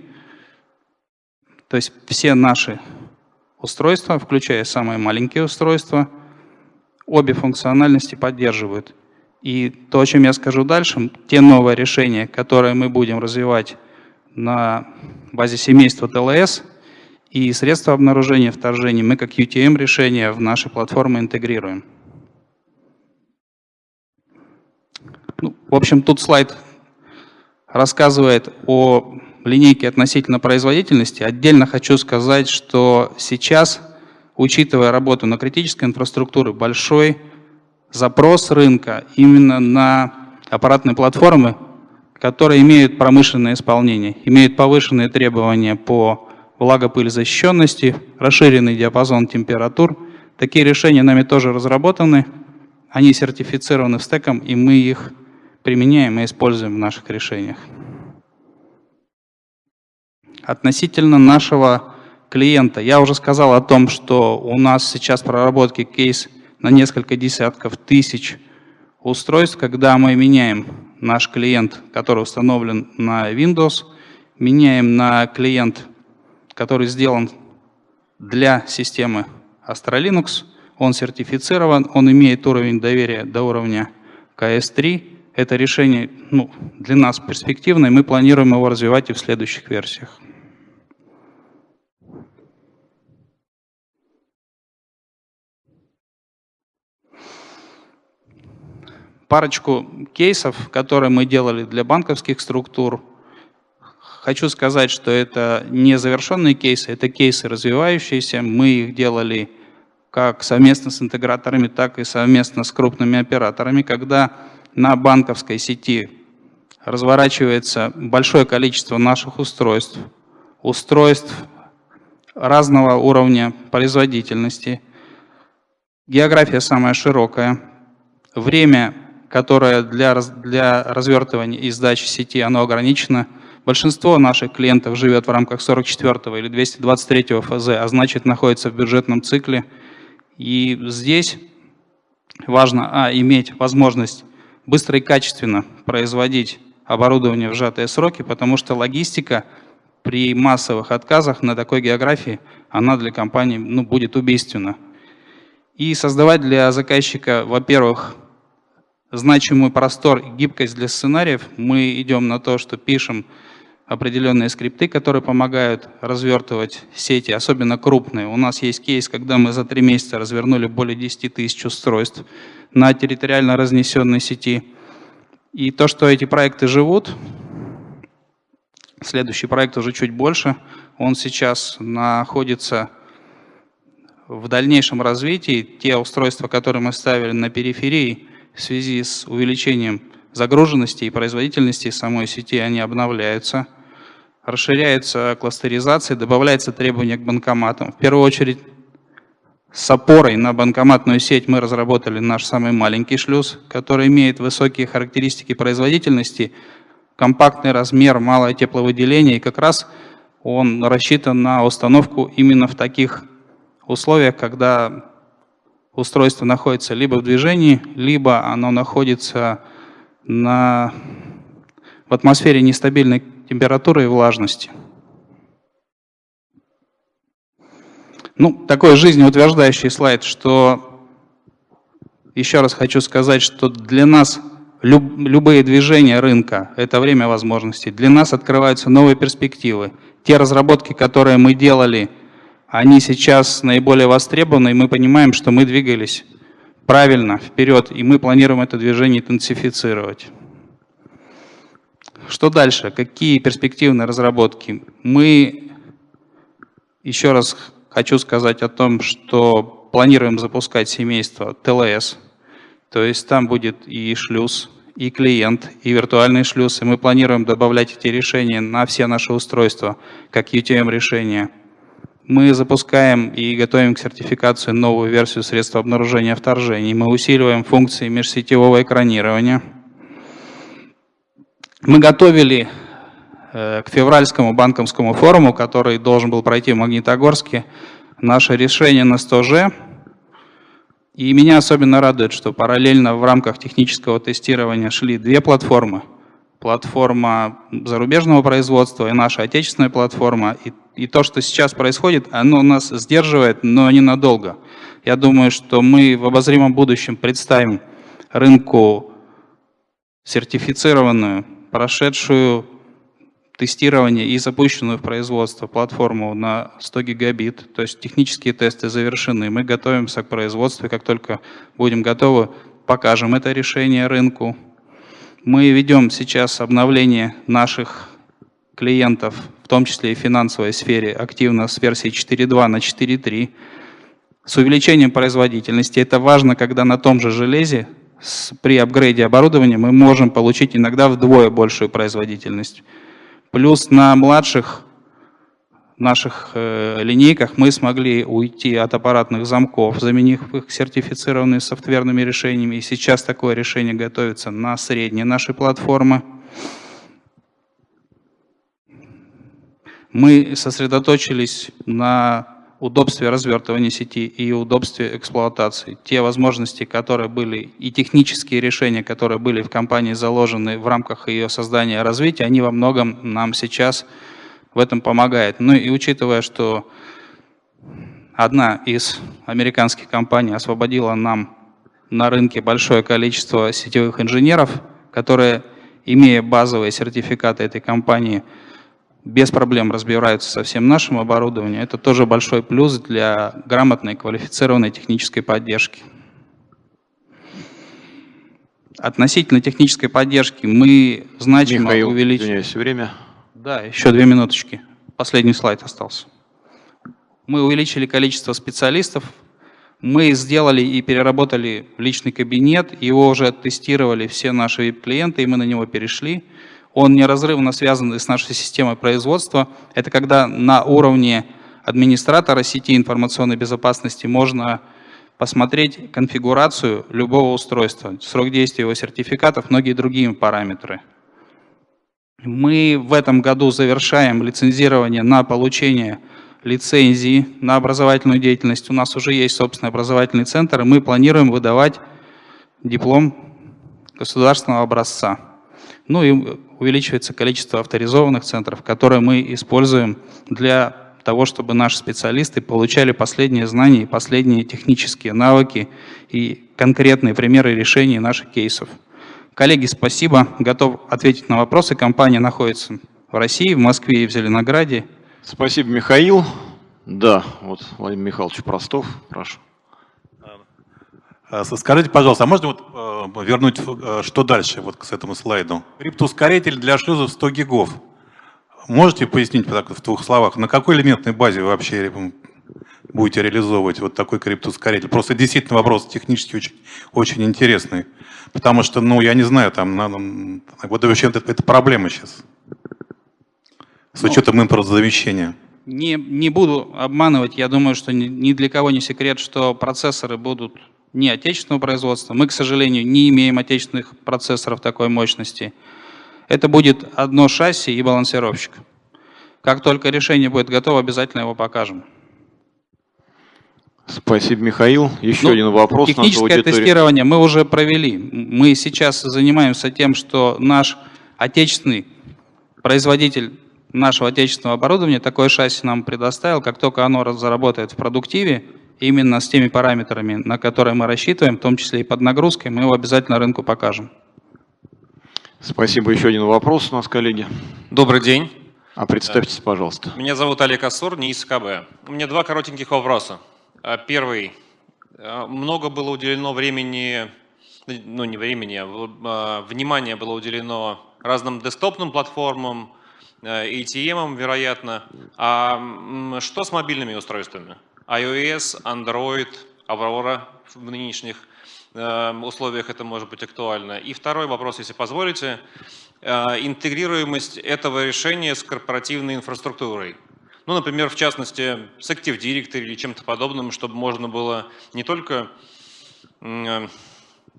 то есть все наши устройства, включая самые маленькие устройства, обе функциональности поддерживают. И то, о чем я скажу дальше, те новые решения, которые мы будем развивать на базе семейства ТЛС и средства обнаружения вторжений, мы как UTM решения в наши платформы интегрируем. Ну, в общем, тут слайд рассказывает о линейки относительно производительности. Отдельно хочу сказать, что сейчас, учитывая работу на критической инфраструктуре, большой запрос рынка именно на аппаратные платформы, которые имеют промышленное исполнение, имеют повышенные требования по влагопылезащищенности, расширенный диапазон температур. Такие решения нами тоже разработаны, они сертифицированы стеком, и мы их применяем и используем в наших решениях. Относительно нашего клиента, я уже сказал о том, что у нас сейчас проработки кейс на несколько десятков тысяч устройств, когда мы меняем наш клиент, который установлен на Windows, меняем на клиент, который сделан для системы Astra Linux, он сертифицирован, он имеет уровень доверия до уровня КС-3. Это решение ну, для нас перспективное, мы планируем его развивать и в следующих версиях. Парочку кейсов, которые мы делали для банковских структур. Хочу сказать, что это не завершенные кейсы, это кейсы развивающиеся. Мы их делали как совместно с интеграторами, так и совместно с крупными операторами, когда на банковской сети разворачивается большое количество наших устройств, устройств разного уровня производительности. География самая широкая. Время которое для, для развертывания и сдачи сети оно ограничено. Большинство наших клиентов живет в рамках 44 или 223 ФЗ, а значит находится в бюджетном цикле. И здесь важно а, иметь возможность быстро и качественно производить оборудование в сжатые сроки, потому что логистика при массовых отказах на такой географии, она для компании ну, будет убийственна. И создавать для заказчика, во-первых, значимый простор и гибкость для сценариев, мы идем на то, что пишем определенные скрипты, которые помогают развертывать сети, особенно крупные. У нас есть кейс, когда мы за три месяца развернули более 10 тысяч устройств на территориально разнесенной сети. И то, что эти проекты живут, следующий проект уже чуть больше, он сейчас находится в дальнейшем развитии. Те устройства, которые мы ставили на периферии, в связи с увеличением загруженности и производительности самой сети они обновляются. Расширяется кластеризация, добавляется требования к банкоматам. В первую очередь с опорой на банкоматную сеть мы разработали наш самый маленький шлюз, который имеет высокие характеристики производительности, компактный размер, малое тепловыделение, и как раз он рассчитан на установку именно в таких условиях, когда устройство находится либо в движении, либо оно находится на, в атмосфере нестабильной температуры и влажности. Ну, такой жизнеутверждающий слайд, что еще раз хочу сказать, что для нас люб, любые движения рынка – это время возможностей. Для нас открываются новые перспективы. Те разработки, которые мы делали – они сейчас наиболее востребованы, и мы понимаем, что мы двигались правильно вперед, и мы планируем это движение интенсифицировать. Что дальше? Какие перспективные разработки? Мы, еще раз хочу сказать о том, что планируем запускать семейство ТЛС, то есть там будет и шлюз, и клиент, и виртуальный шлюз, и мы планируем добавлять эти решения на все наши устройства, как UTM-решения. Мы запускаем и готовим к сертификации новую версию средства обнаружения вторжений. Мы усиливаем функции межсетевого экранирования. Мы готовили э, к февральскому банковскому форуму, который должен был пройти в Магнитогорске, наше решение на 100G. И меня особенно радует, что параллельно в рамках технического тестирования шли две платформы – платформа зарубежного производства и наша отечественная платформа. И, и то, что сейчас происходит, оно нас сдерживает, но ненадолго. Я думаю, что мы в обозримом будущем представим рынку сертифицированную, прошедшую тестирование и запущенную в производство платформу на 100 гигабит. То есть технические тесты завершены. Мы готовимся к производству, как только будем готовы, покажем это решение рынку. Мы ведем сейчас обновление наших клиентов, в том числе и в финансовой сфере, активно с версии 4.2 на 4.3, с увеличением производительности. Это важно, когда на том же железе при апгрейде оборудования мы можем получить иногда вдвое большую производительность. Плюс на младших наших э, линейках мы смогли уйти от аппаратных замков, заменив их сертифицированными софтверными решениями. И сейчас такое решение готовится на средней нашей платформы. Мы сосредоточились на удобстве развертывания сети и удобстве эксплуатации. Те возможности, которые были, и технические решения, которые были в компании заложены в рамках ее создания и развития, они во многом нам сейчас в этом помогают. Ну и учитывая, что одна из американских компаний освободила нам на рынке большое количество сетевых инженеров, которые, имея базовые сертификаты этой компании, без проблем разбираются со всем нашим оборудованием. Это тоже большой плюс для грамотной, квалифицированной технической поддержки. Относительно технической поддержки мы значимо Михаил, увеличили... извиняюсь, время. Да, еще две минуточки. Последний слайд остался. Мы увеличили количество специалистов. Мы сделали и переработали личный кабинет. Его уже тестировали все наши клиенты, и мы на него перешли он неразрывно связан с нашей системой производства. Это когда на уровне администратора сети информационной безопасности можно посмотреть конфигурацию любого устройства, срок действия его сертификатов, многие другие параметры. Мы в этом году завершаем лицензирование на получение лицензии на образовательную деятельность. У нас уже есть собственный образовательный центр, и мы планируем выдавать диплом государственного образца. Ну и увеличивается количество авторизованных центров, которые мы используем для того, чтобы наши специалисты получали последние знания последние технические навыки и конкретные примеры решений наших кейсов. Коллеги, спасибо. Готов ответить на вопросы. Компания находится в России, в Москве и в Зеленограде. Спасибо, Михаил. Да, вот Владимир Михайлович Простов, прошу. А, скажите, пожалуйста, а можно вот э, вернуть, э, что дальше вот к этому слайду? Криптоускоритель для шлюзов 100 гигов. Можете пояснить так, в двух словах, на какой элементной базе вы вообще будете реализовывать вот такой криптоускоритель? Просто действительно вопрос технически очень, очень интересный. Потому что, ну, я не знаю, там, надо, вот вообще это, это проблема сейчас. С ну, учетом импортозамещения. Не, не буду обманывать, я думаю, что ни, ни для кого не секрет, что процессоры будут не отечественного производства. Мы, к сожалению, не имеем отечественных процессоров такой мощности. Это будет одно шасси и балансировщик. Как только решение будет готово, обязательно его покажем. Спасибо, Михаил. Еще ну, один вопрос. Техническое тестирование мы уже провели. Мы сейчас занимаемся тем, что наш отечественный производитель нашего отечественного оборудования такое шасси нам предоставил. Как только оно заработает в продуктиве, именно с теми параметрами, на которые мы рассчитываем, в том числе и под нагрузкой, мы его обязательно рынку покажем. Спасибо. Еще один вопрос у нас, коллеги. Добрый день. А представьтесь, пожалуйста. Меня зовут Олег Ассур, НИИС КБ. У меня два коротеньких вопроса. А, первый. А, много было уделено времени, ну не времени, а внимание было уделено разным десктопным платформам, ATM, вероятно. А что с мобильными устройствами? iOS, Android, Aurora в нынешних э, условиях это может быть актуально. И второй вопрос, если позволите, э, интегрируемость этого решения с корпоративной инфраструктурой. Ну, например, в частности, с Active Directory или чем-то подобным, чтобы можно было не только э,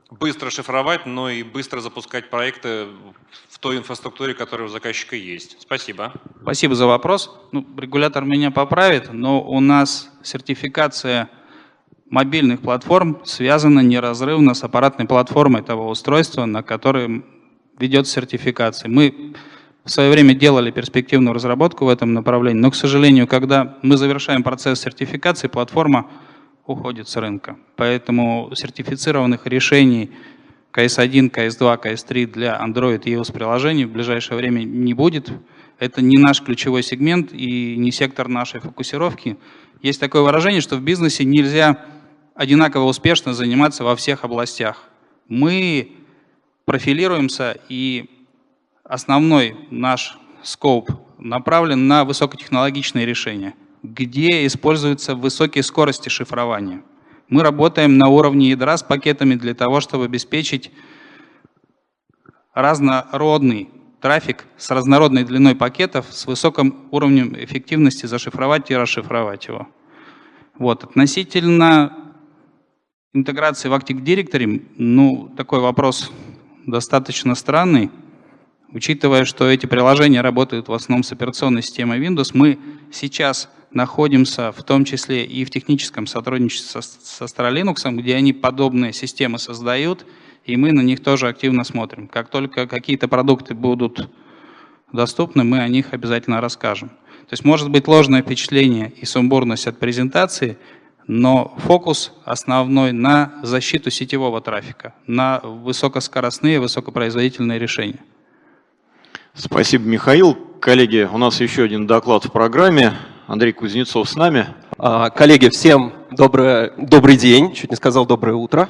быстро шифровать, но и быстро запускать проекты в той инфраструктуре, которая у заказчика есть. Спасибо. Спасибо за вопрос. Ну, регулятор меня поправит, но у нас сертификация мобильных платформ связана неразрывно с аппаратной платформой того устройства, на котором ведет сертификация. Мы в свое время делали перспективную разработку в этом направлении, но, к сожалению, когда мы завершаем процесс сертификации, платформа уходит с рынка. Поэтому сертифицированных решений CS1, CS2, CS3 для Android и iOS приложений в ближайшее время не будет. Это не наш ключевой сегмент и не сектор нашей фокусировки. Есть такое выражение, что в бизнесе нельзя одинаково успешно заниматься во всех областях. Мы профилируемся, и основной наш скоп направлен на высокотехнологичные решения, где используются высокие скорости шифрования. Мы работаем на уровне ядра с пакетами для того, чтобы обеспечить разнородный трафик с разнородной длиной пакетов с высоким уровнем эффективности зашифровать и расшифровать его. Вот. Относительно интеграции в Active Directory, ну, такой вопрос достаточно странный. Учитывая, что эти приложения работают в основном с операционной системой Windows, мы сейчас находимся в том числе и в техническом сотрудничестве со, со Stralinux, где они подобные системы создают, и мы на них тоже активно смотрим. Как только какие-то продукты будут доступны, мы о них обязательно расскажем. То есть может быть ложное впечатление и сумбурность от презентации, но фокус основной на защиту сетевого трафика, на высокоскоростные, высокопроизводительные решения. Спасибо, Михаил. Коллеги, у нас еще один доклад в программе. Андрей Кузнецов с нами. А, коллеги, всем доброе, добрый день, чуть не сказал доброе утро.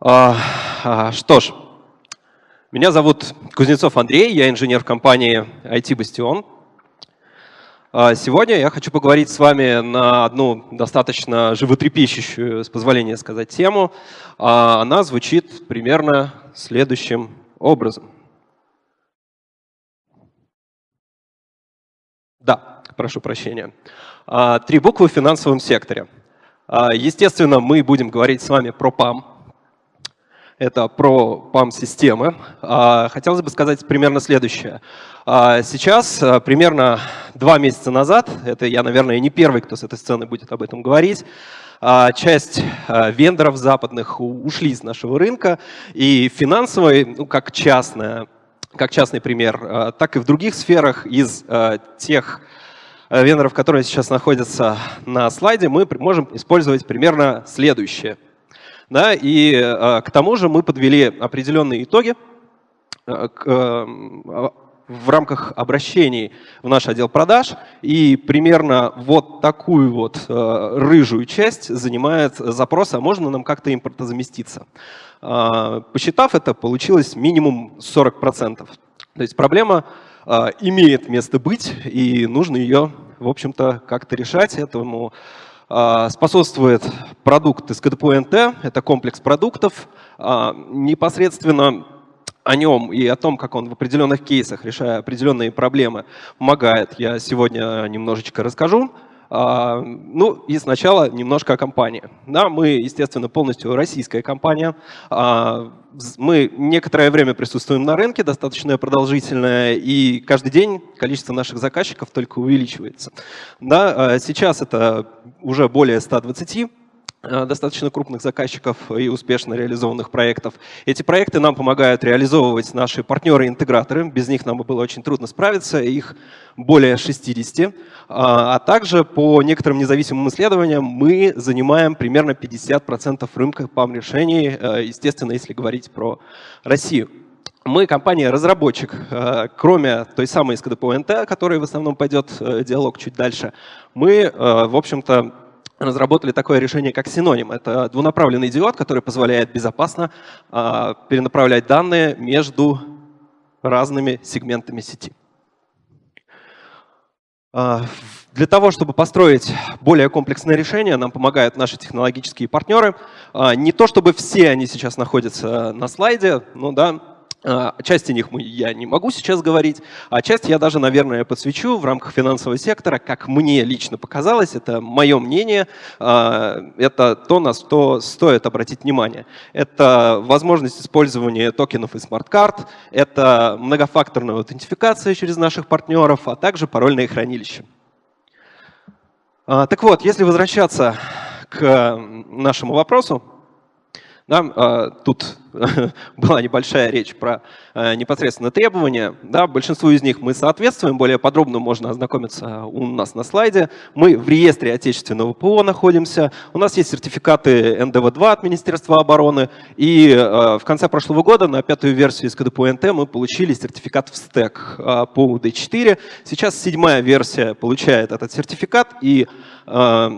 А, а, что ж, меня зовут Кузнецов Андрей, я инженер в компании IT Bastion. Сегодня я хочу поговорить с вами на одну достаточно животрепещущую, с позволения сказать, тему. Она звучит примерно следующим образом. Прошу прощения. А, три буквы в финансовом секторе. Естественно, мы будем говорить с вами про ПАМ, это про PAM-системы. Хотелось бы сказать примерно следующее. А сейчас, примерно два месяца назад, это я, наверное, не первый, кто с этой сцены будет об этом говорить, а часть вендоров западных ушли из нашего рынка, и финансовый, ну, как, частная, как частный пример, так и в других сферах из тех вендоров, которые сейчас находятся на слайде, мы можем использовать примерно следующее. Да, и к тому же мы подвели определенные итоги в рамках обращений в наш отдел продаж, и примерно вот такую вот э, рыжую часть занимает запрос, а можно нам как-то импортозаместиться. Э, посчитав это, получилось минимум 40%. То есть проблема э, имеет место быть, и нужно ее, в общем-то, как-то решать. Этому э, способствует продукт из КДПНТ, это комплекс продуктов, э, непосредственно о нем и о том, как он в определенных кейсах, решая определенные проблемы, помогает, я сегодня немножечко расскажу. А, ну и сначала немножко о компании. Да, мы, естественно, полностью российская компания. А, мы некоторое время присутствуем на рынке, достаточно продолжительное, и каждый день количество наших заказчиков только увеличивается. Да, а сейчас это уже более 120 Э, достаточно крупных заказчиков и успешно реализованных проектов. Эти проекты нам помогают реализовывать наши партнеры-интеграторы. Без них нам было очень трудно справиться, их более 60. А, а также по некоторым независимым исследованиям мы занимаем примерно 50% рынка PAM-решений, э, естественно, если говорить про Россию. Мы компания-разработчик, э, кроме той самой СКДП-НТ, о которой в основном пойдет диалог чуть дальше, мы, в общем-то, разработали такое решение, как синоним. Это двунаправленный диод, который позволяет безопасно а, перенаправлять данные между разными сегментами сети. А, для того, чтобы построить более комплексное решение, нам помогают наши технологические партнеры. А, не то, чтобы все они сейчас находятся на слайде, но да, а, части них я не могу сейчас говорить, а часть я даже, наверное, подсвечу в рамках финансового сектора, как мне лично показалось, это мое мнение, а, это то, на что стоит обратить внимание. Это возможность использования токенов и смарт-карт, это многофакторная аутентификация через наших партнеров, а также парольные хранилища. А, так вот, если возвращаться к нашему вопросу, да, а, тут *laughs* была небольшая речь про а, непосредственно требования. Да, большинству из них мы соответствуем, более подробно можно ознакомиться у нас на слайде. Мы в реестре отечественного ПО находимся, у нас есть сертификаты НДВ-2 от Министерства обороны, и а, в конце прошлого года на пятую версию из КДП-НТ мы получили сертификат в стек по UD4. Сейчас седьмая версия получает этот сертификат, и Э,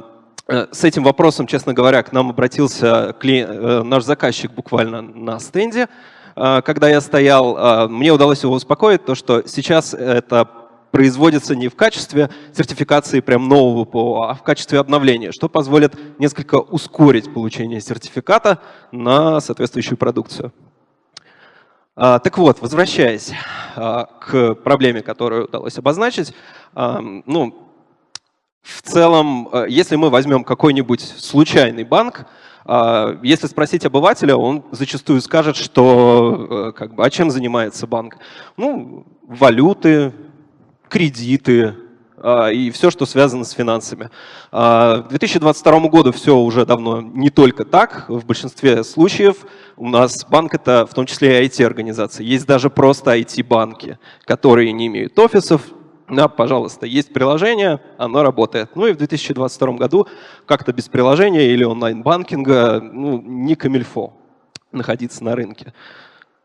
с этим вопросом, честно говоря, к нам обратился э, наш заказчик буквально на стенде, э, когда я стоял. Мне удалось его успокоить, то что сейчас это производится не в качестве сертификации прям нового ПО, а в качестве обновления, что позволит несколько ускорить получение сертификата на соответствующую продукцию. Так вот, возвращаясь к проблеме, которую удалось обозначить, ну, в целом, если мы возьмем какой-нибудь случайный банк, если спросить обывателя, он зачастую скажет, что как бы, а чем занимается банк? Ну, валюты, кредиты, и все, что связано с финансами. К 2022 году все уже давно не только так. В большинстве случаев у нас банк — это в том числе и IT-организации. Есть даже просто IT-банки, которые не имеют офисов. Да, пожалуйста, есть приложение, оно работает. Ну и в 2022 году как-то без приложения или онлайн-банкинга ну, не камильфо находиться на рынке.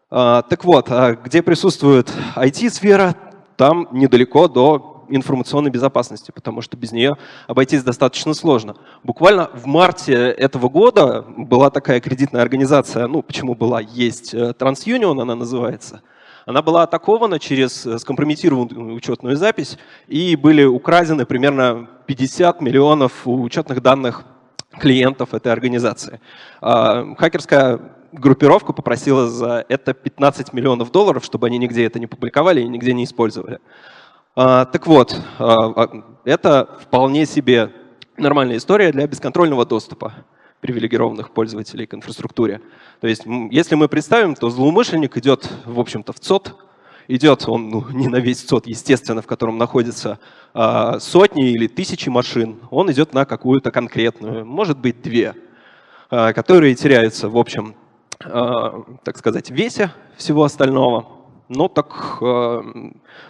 А, так вот, где присутствует IT-сфера, там недалеко до информационной безопасности, потому что без нее обойтись достаточно сложно. Буквально в марте этого года была такая кредитная организация, ну почему была, есть э, TransUnion она называется. Она была атакована через э, скомпрометированную учетную запись и были украдены примерно 50 миллионов учетных данных клиентов этой организации. А, хакерская группировка попросила за это 15 миллионов долларов, чтобы они нигде это не публиковали и нигде не использовали. А, так вот, а, это вполне себе нормальная история для бесконтрольного доступа привилегированных пользователей к инфраструктуре. То есть, если мы представим, то злоумышленник идет, в общем-то, в ЦОД, идет он ну, *laughs* не на весь ЦОД, естественно, в котором находятся э, сотни или тысячи машин, он идет на какую-то конкретную, может быть, две, э, которые теряются, в общем, Э, так сказать, весе всего остального. Но так э,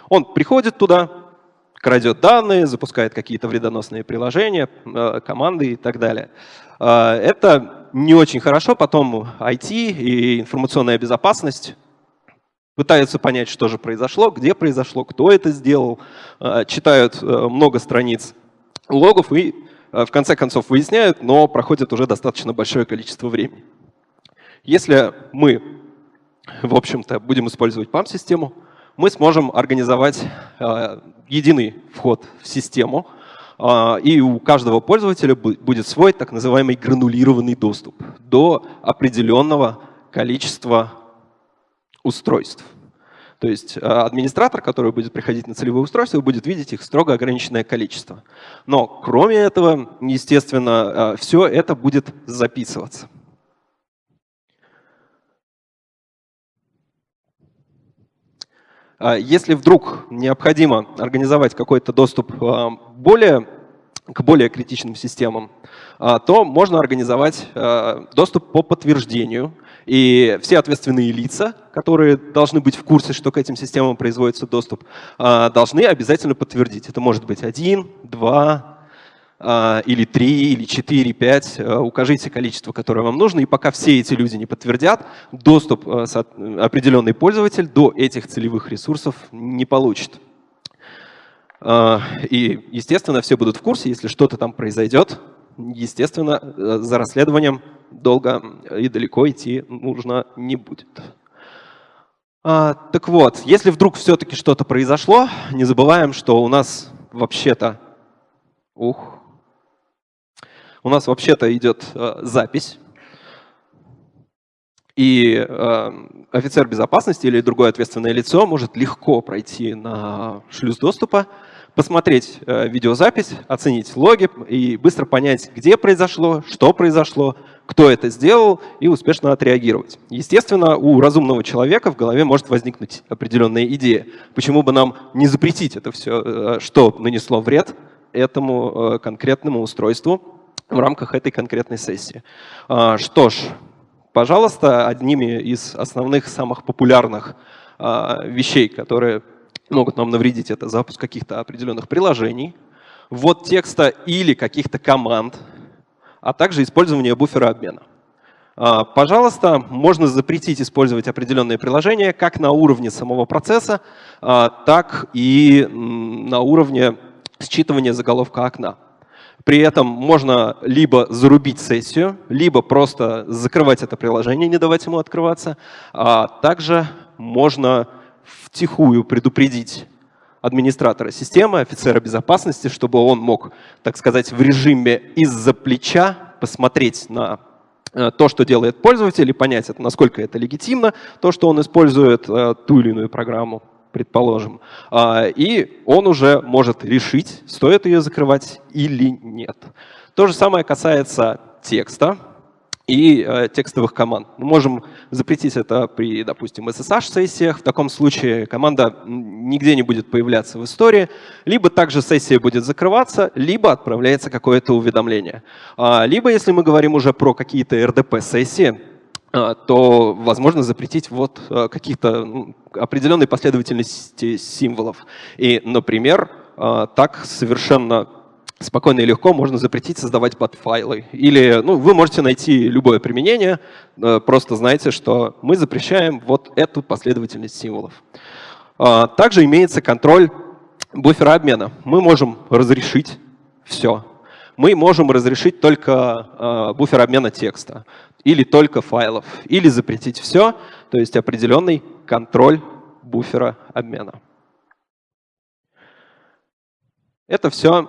он приходит туда, крадет данные, запускает какие-то вредоносные приложения, команды и так далее. Это не очень хорошо. Потом IT и информационная безопасность пытаются понять, что же произошло, где произошло, кто это сделал, читают много страниц логов и в конце концов выясняют, но проходит уже достаточно большое количество времени. Если мы, в общем-то, будем использовать PAM-систему, мы сможем организовать э, единый вход в систему, э, и у каждого пользователя будет свой так называемый гранулированный доступ до определенного количества устройств. То есть э, администратор, который будет приходить на целевое устройство, будет видеть их строго ограниченное количество. Но кроме этого, естественно, все это будет записываться. Если вдруг необходимо организовать какой-то доступ а, более, к более критичным системам, а, то можно организовать доступ по подтверждению. И все ответственные лица, которые должны быть в курсе, что к этим системам производится доступ, должны обязательно подтвердить. Это может быть один, два, а, или 3, или 4, 5, а, укажите количество, которое вам нужно, и пока все эти люди не подтвердят, доступ а, определенный пользователь до этих целевых ресурсов не получит. И, естественно, все будут в курсе, если что-то там произойдет, естественно, за расследованием долго и далеко идти нужно не будет. Так вот, если вдруг все-таки что-то произошло, не забываем, что у нас вообще-то... Ух, у нас вообще-то идет э, запись, и э, офицер безопасности или другое ответственное лицо может легко пройти на шлюз доступа, посмотреть э, видеозапись, оценить логи и быстро понять, где произошло, что произошло, кто это сделал, и успешно отреагировать. Естественно, у разумного человека в голове может возникнуть определенная идея. Почему бы нам не запретить это все, э, что нанесло вред этому э, конкретному устройству, в рамках этой конкретной сессии. А, что ж, пожалуйста, одними из основных, самых популярных а, вещей, которые могут нам навредить, это запуск каких-то определенных приложений, ввод текста или каких-то команд, а также использование буфера обмена. А, пожалуйста, можно запретить использовать определенные приложения как на уровне самого процесса, так и на уровне считывания заголовка окна. При этом можно либо зарубить сессию, либо просто закрывать это приложение, не давать ему открываться. А также можно втихую предупредить администратора системы, офицера безопасности, чтобы он мог, так сказать, в режиме из-за плеча посмотреть на э, то, что делает пользователь, и понять, насколько это легитимно, то, что он использует э, ту или иную программу, предположим. А, и он уже может решить, стоит ее закрывать или нет. То же самое касается текста и э, текстовых команд. Мы можем запретить это при, допустим, SSH-сессиях. В таком случае команда нигде не будет появляться в истории. Либо также сессия будет закрываться, либо отправляется какое-то уведомление. А, либо, если мы говорим уже про какие-то RDP-сессии, то возможно запретить вот э, каких-то ну, определенной последовательности символов. И, например, э, так совершенно спокойно и легко можно запретить создавать бат-файлы. Или ну, вы можете найти любое применение, э, просто знайте, что мы запрещаем вот эту последовательность символов. А, также имеется контроль буфера обмена. Мы можем разрешить все. Мы можем разрешить только а, буфер обмена текста, или только файлов, или запретить все, то есть определенный контроль буфера обмена. Это все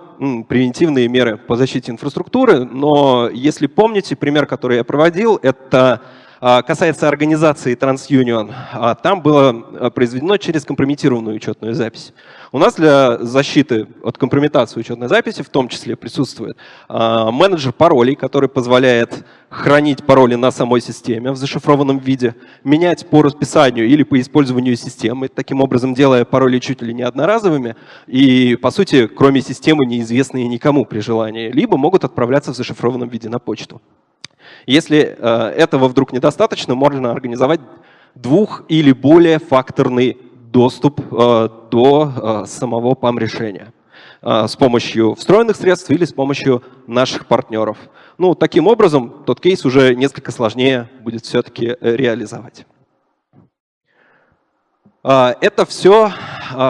превентивные меры по защите инфраструктуры, но если помните, пример, который я проводил, это касается организации TransUnion. А, там было а, произведено через компрометированную учетную запись. У нас для защиты от компрометации учетной записи в том числе присутствует менеджер паролей, который позволяет хранить пароли на самой системе в зашифрованном виде, менять по расписанию или по использованию системы, таким образом делая пароли чуть ли не одноразовыми и, по сути, кроме системы, неизвестные никому при желании, либо могут отправляться в зашифрованном виде на почту. Если э, этого вдруг недостаточно, можно организовать двух- или более факторный доступ э, до э, самого PAM-решения с помощью встроенных средств или с помощью наших партнеров. Ну, таким образом, тот кейс уже несколько сложнее будет все-таки реализовать. Это все,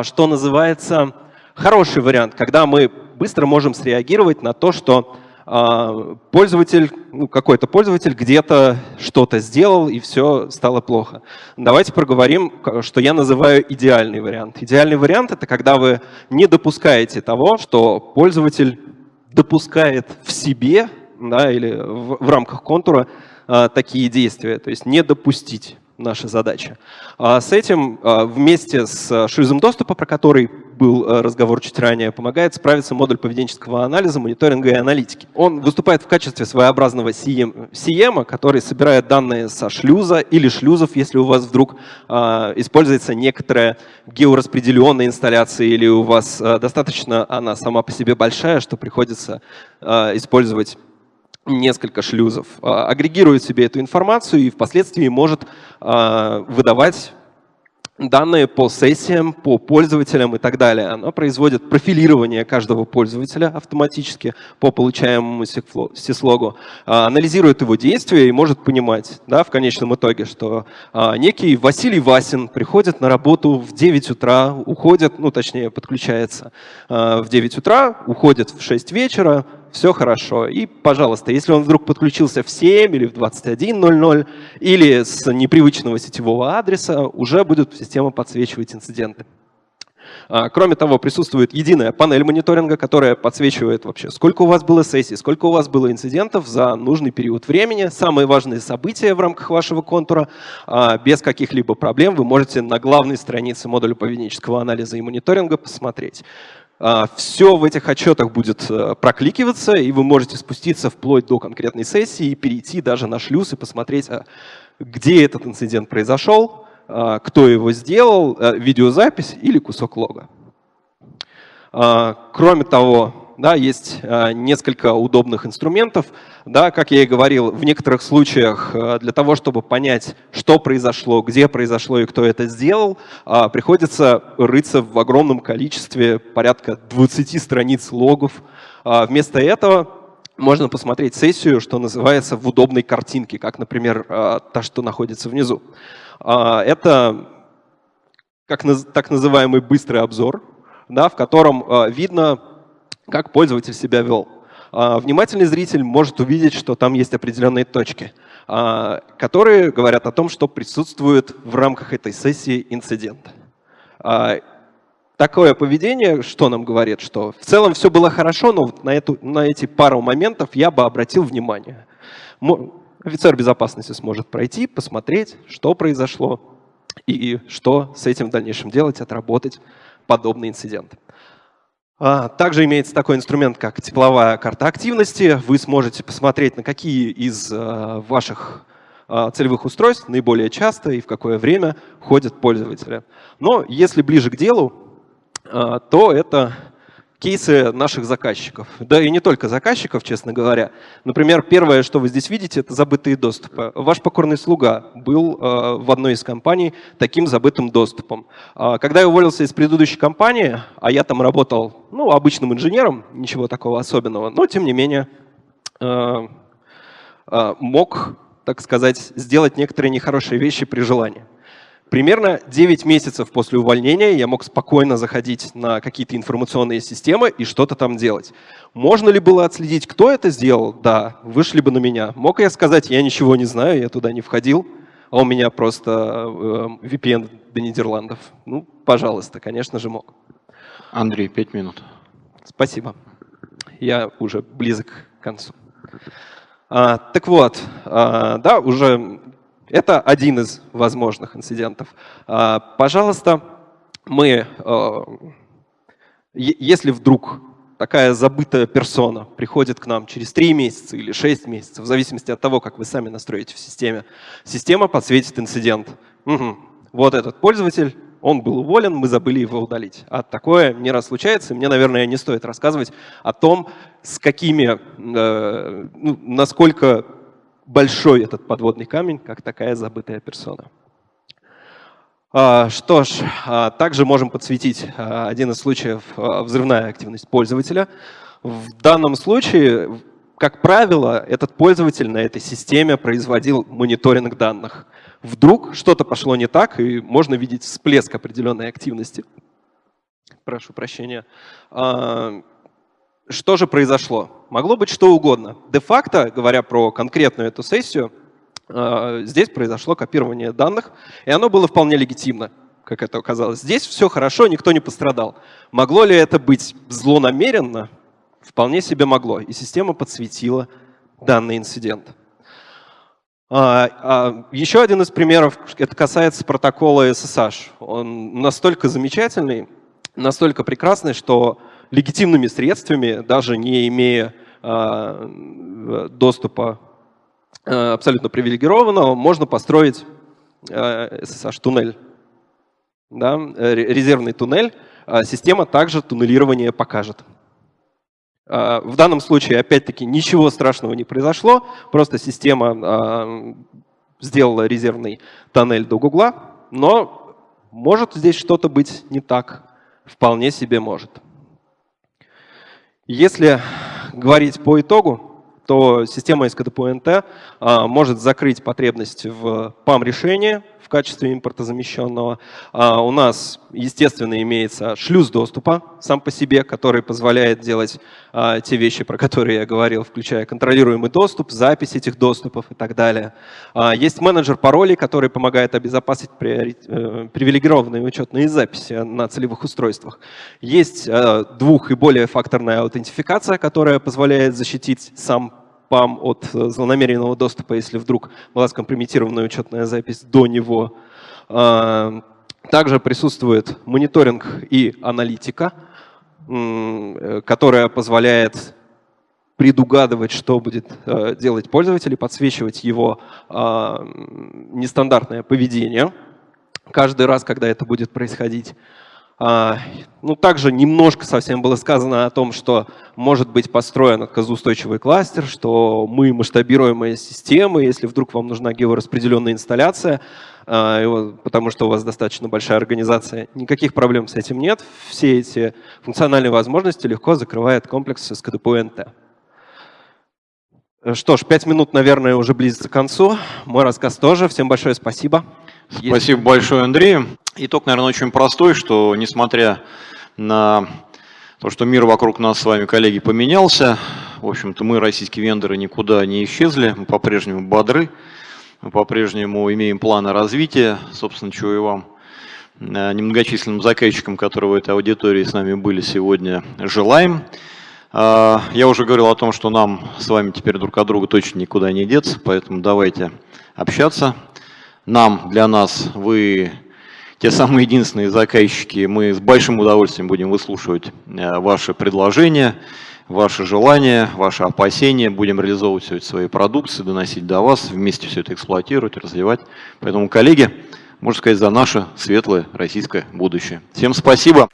что называется, хороший вариант, когда мы быстро можем среагировать на то, что а, пользователь, ну, какой-то пользователь где-то что-то сделал, и все стало плохо. Давайте проговорим, что я называю идеальный вариант. Идеальный вариант — это когда вы не допускаете того, что пользователь допускает в себе да, или в, в рамках контура а, такие действия, то есть не допустить наша задача. А с этим а, вместе с шлюзом доступа, про который был а, разговор чуть ранее, помогает справиться модуль поведенческого анализа, мониторинга и аналитики. Он выступает в качестве своеобразного CM который собирает данные со шлюза или шлюзов, если у вас вдруг используется некоторая геораспределенная инсталляция или у вас достаточно она сама по себе большая, что приходится использовать несколько шлюзов, а, агрегирует себе эту информацию и впоследствии может а, выдавать данные по сессиям, по пользователям и так далее. Оно производит профилирование каждого пользователя автоматически по получаемому сислогу, а, анализирует его действия и может понимать да, в конечном итоге, что некий Василий Васин приходит на работу в 9 утра, уходит, ну точнее подключается в 9 утра, уходит в 6 вечера, все хорошо. И, пожалуйста, если он вдруг подключился в 7 или в 21.00 или с непривычного сетевого адреса, уже будет система подсвечивать инциденты. А, кроме того, присутствует единая панель мониторинга, которая подсвечивает вообще, сколько у вас было сессий, сколько у вас было инцидентов за нужный период времени, самые важные события в рамках вашего контура. А, без каких-либо проблем вы можете на главной странице модуля поведенческого анализа и мониторинга посмотреть. А, Все в этих отчетах будет э, прокликиваться, и вы можете спуститься вплоть до конкретной сессии и перейти даже на шлюз и посмотреть, а, где этот инцидент произошел, а, кто его сделал, э, видеозапись или кусок лога. Кроме того, да, есть э, несколько удобных инструментов. Да, как я и говорил, в некоторых случаях э, для того, чтобы понять, что произошло, где произошло и кто это сделал, э, приходится рыться в огромном количестве, порядка 20 страниц логов. Вместо этого можно посмотреть сессию, что называется, в удобной картинке, как, например, та, что находится внизу. Это как так называемый быстрый обзор, да, в котором видно как пользователь себя вел. А, внимательный зритель может увидеть, что там есть определенные точки, а, которые говорят о том, что присутствует в рамках этой сессии инцидент. А, такое поведение, что нам говорит, что в целом все было хорошо, но на, эту, на эти пару моментов я бы обратил внимание. Офицер безопасности сможет пройти, посмотреть, что произошло и что с этим в дальнейшем делать, отработать подобный инцидент. А, также имеется такой инструмент, как тепловая карта активности. Вы сможете посмотреть, на какие из а, ваших а, целевых устройств наиболее часто и в какое время ходят пользователи. Но если ближе к делу, то это кейсы наших заказчиков. Да и не только заказчиков, честно говоря. Например, первое, что вы здесь видите, это забытые доступы. Ваш покорный слуга был э, в одной из компаний таким забытым доступом. Э, когда я уволился из предыдущей компании, а я там работал ну, обычным инженером, ничего такого особенного, но тем не менее э, э, мог, так сказать, сделать некоторые нехорошие вещи при желании. Примерно 9 месяцев после увольнения я мог спокойно заходить на какие-то информационные системы и что-то там делать. Можно ли было отследить, кто это сделал? Да, вышли бы на меня. Мог я сказать, я ничего не знаю, я туда не входил, а у меня просто э, VPN до Нидерландов? Ну, пожалуйста, конечно же мог. Андрей, 5 минут. Спасибо. Я уже близок к концу. А, так вот, а, да, уже это один из возможных инцидентов. А, пожалуйста, мы, а, если вдруг такая забытая персона приходит к нам через 3 месяца или 6 месяцев, в зависимости от того, как вы сами настроите в системе, система подсветит инцидент. Угу. Вот этот пользователь, он был уволен, мы забыли его удалить. А такое не раз случается, мне, наверное, не стоит рассказывать о том, с какими, э, ну, насколько большой этот подводный камень, как такая забытая персона. А, что ж, а, также можем подсветить а, один из случаев взрывная активность пользователя. В данном случае, как правило, этот пользователь на этой системе производил мониторинг данных. Вдруг что-то пошло не так, и можно видеть всплеск определенной активности. Прошу прощения. Что же произошло? Могло быть что угодно. Де-факто, говоря про конкретную эту сессию, э, здесь произошло копирование данных, и оно было вполне легитимно, как это оказалось. Здесь все хорошо, никто не пострадал. Могло ли это быть злонамеренно? Вполне себе могло. И система подсветила данный инцидент. А, а, еще один из примеров, это касается протокола SSH. Он настолько замечательный, настолько прекрасный, что легитимными средствами, даже не имея а, доступа а, абсолютно привилегированного, можно построить SSH-туннель. Да, резервный туннель. А система также туннелирование покажет. В данном случае, опять-таки, ничего страшного не произошло, просто система сделала резервный тоннель до Гугла, но может здесь что-то быть не так, вполне себе может. Если говорить по итогу, то система SKDPNT а, может закрыть потребность в PAM-решении, в качестве импорта замещенного. А у нас, естественно, имеется шлюз доступа сам по себе, который позволяет делать а, те вещи, про которые я говорил, включая контролируемый доступ, запись этих доступов и так далее. А, есть менеджер паролей, который помогает обезопасить э, привилегированные учетные записи на целевых устройствах. Есть э, двух- и более факторная аутентификация, которая позволяет защитить сам PAM от э, злонамеренного доступа, если вдруг была скомпрометированная учетная запись до него. А, также присутствует мониторинг и аналитика, э, которая позволяет предугадывать, что будет э, делать пользователь и подсвечивать его а, нестандартное поведение каждый раз, когда это будет происходить. А, ну, также немножко совсем было сказано о том, что может быть построен отказоустойчивый кластер, что мы масштабируемая система, если вдруг вам нужна геораспределенная инсталляция, а, потому что у вас достаточно большая организация, никаких проблем с этим нет. Все эти функциональные возможности легко закрывает комплекс СКДПУ-НТ. Что ж, пять минут, наверное, уже близится к концу. Мой рассказ тоже. Всем большое спасибо. Спасибо большое, Андрей. Итог, наверное, очень простой, что несмотря на то, что мир вокруг нас с вами, коллеги, поменялся, в общем-то, мы, российские вендоры, никуда не исчезли, мы по-прежнему бодры, мы по-прежнему имеем планы развития, собственно, чего и вам э, немногочисленным заказчикам, которые в этой аудитории с нами были сегодня, желаем. Э, Я уже говорил о том, что нам с вами теперь друг от друга точно никуда не деться, поэтому давайте общаться. Нам, для нас, вы те самые единственные заказчики, мы с большим удовольствием будем выслушивать э, ваши предложения, ваши желания, ваши опасения, будем реализовывать все это свои продукции, доносить до вас, вместе все это эксплуатировать, развивать. Поэтому, коллеги, можно сказать, за наше светлое российское будущее. Всем спасибо.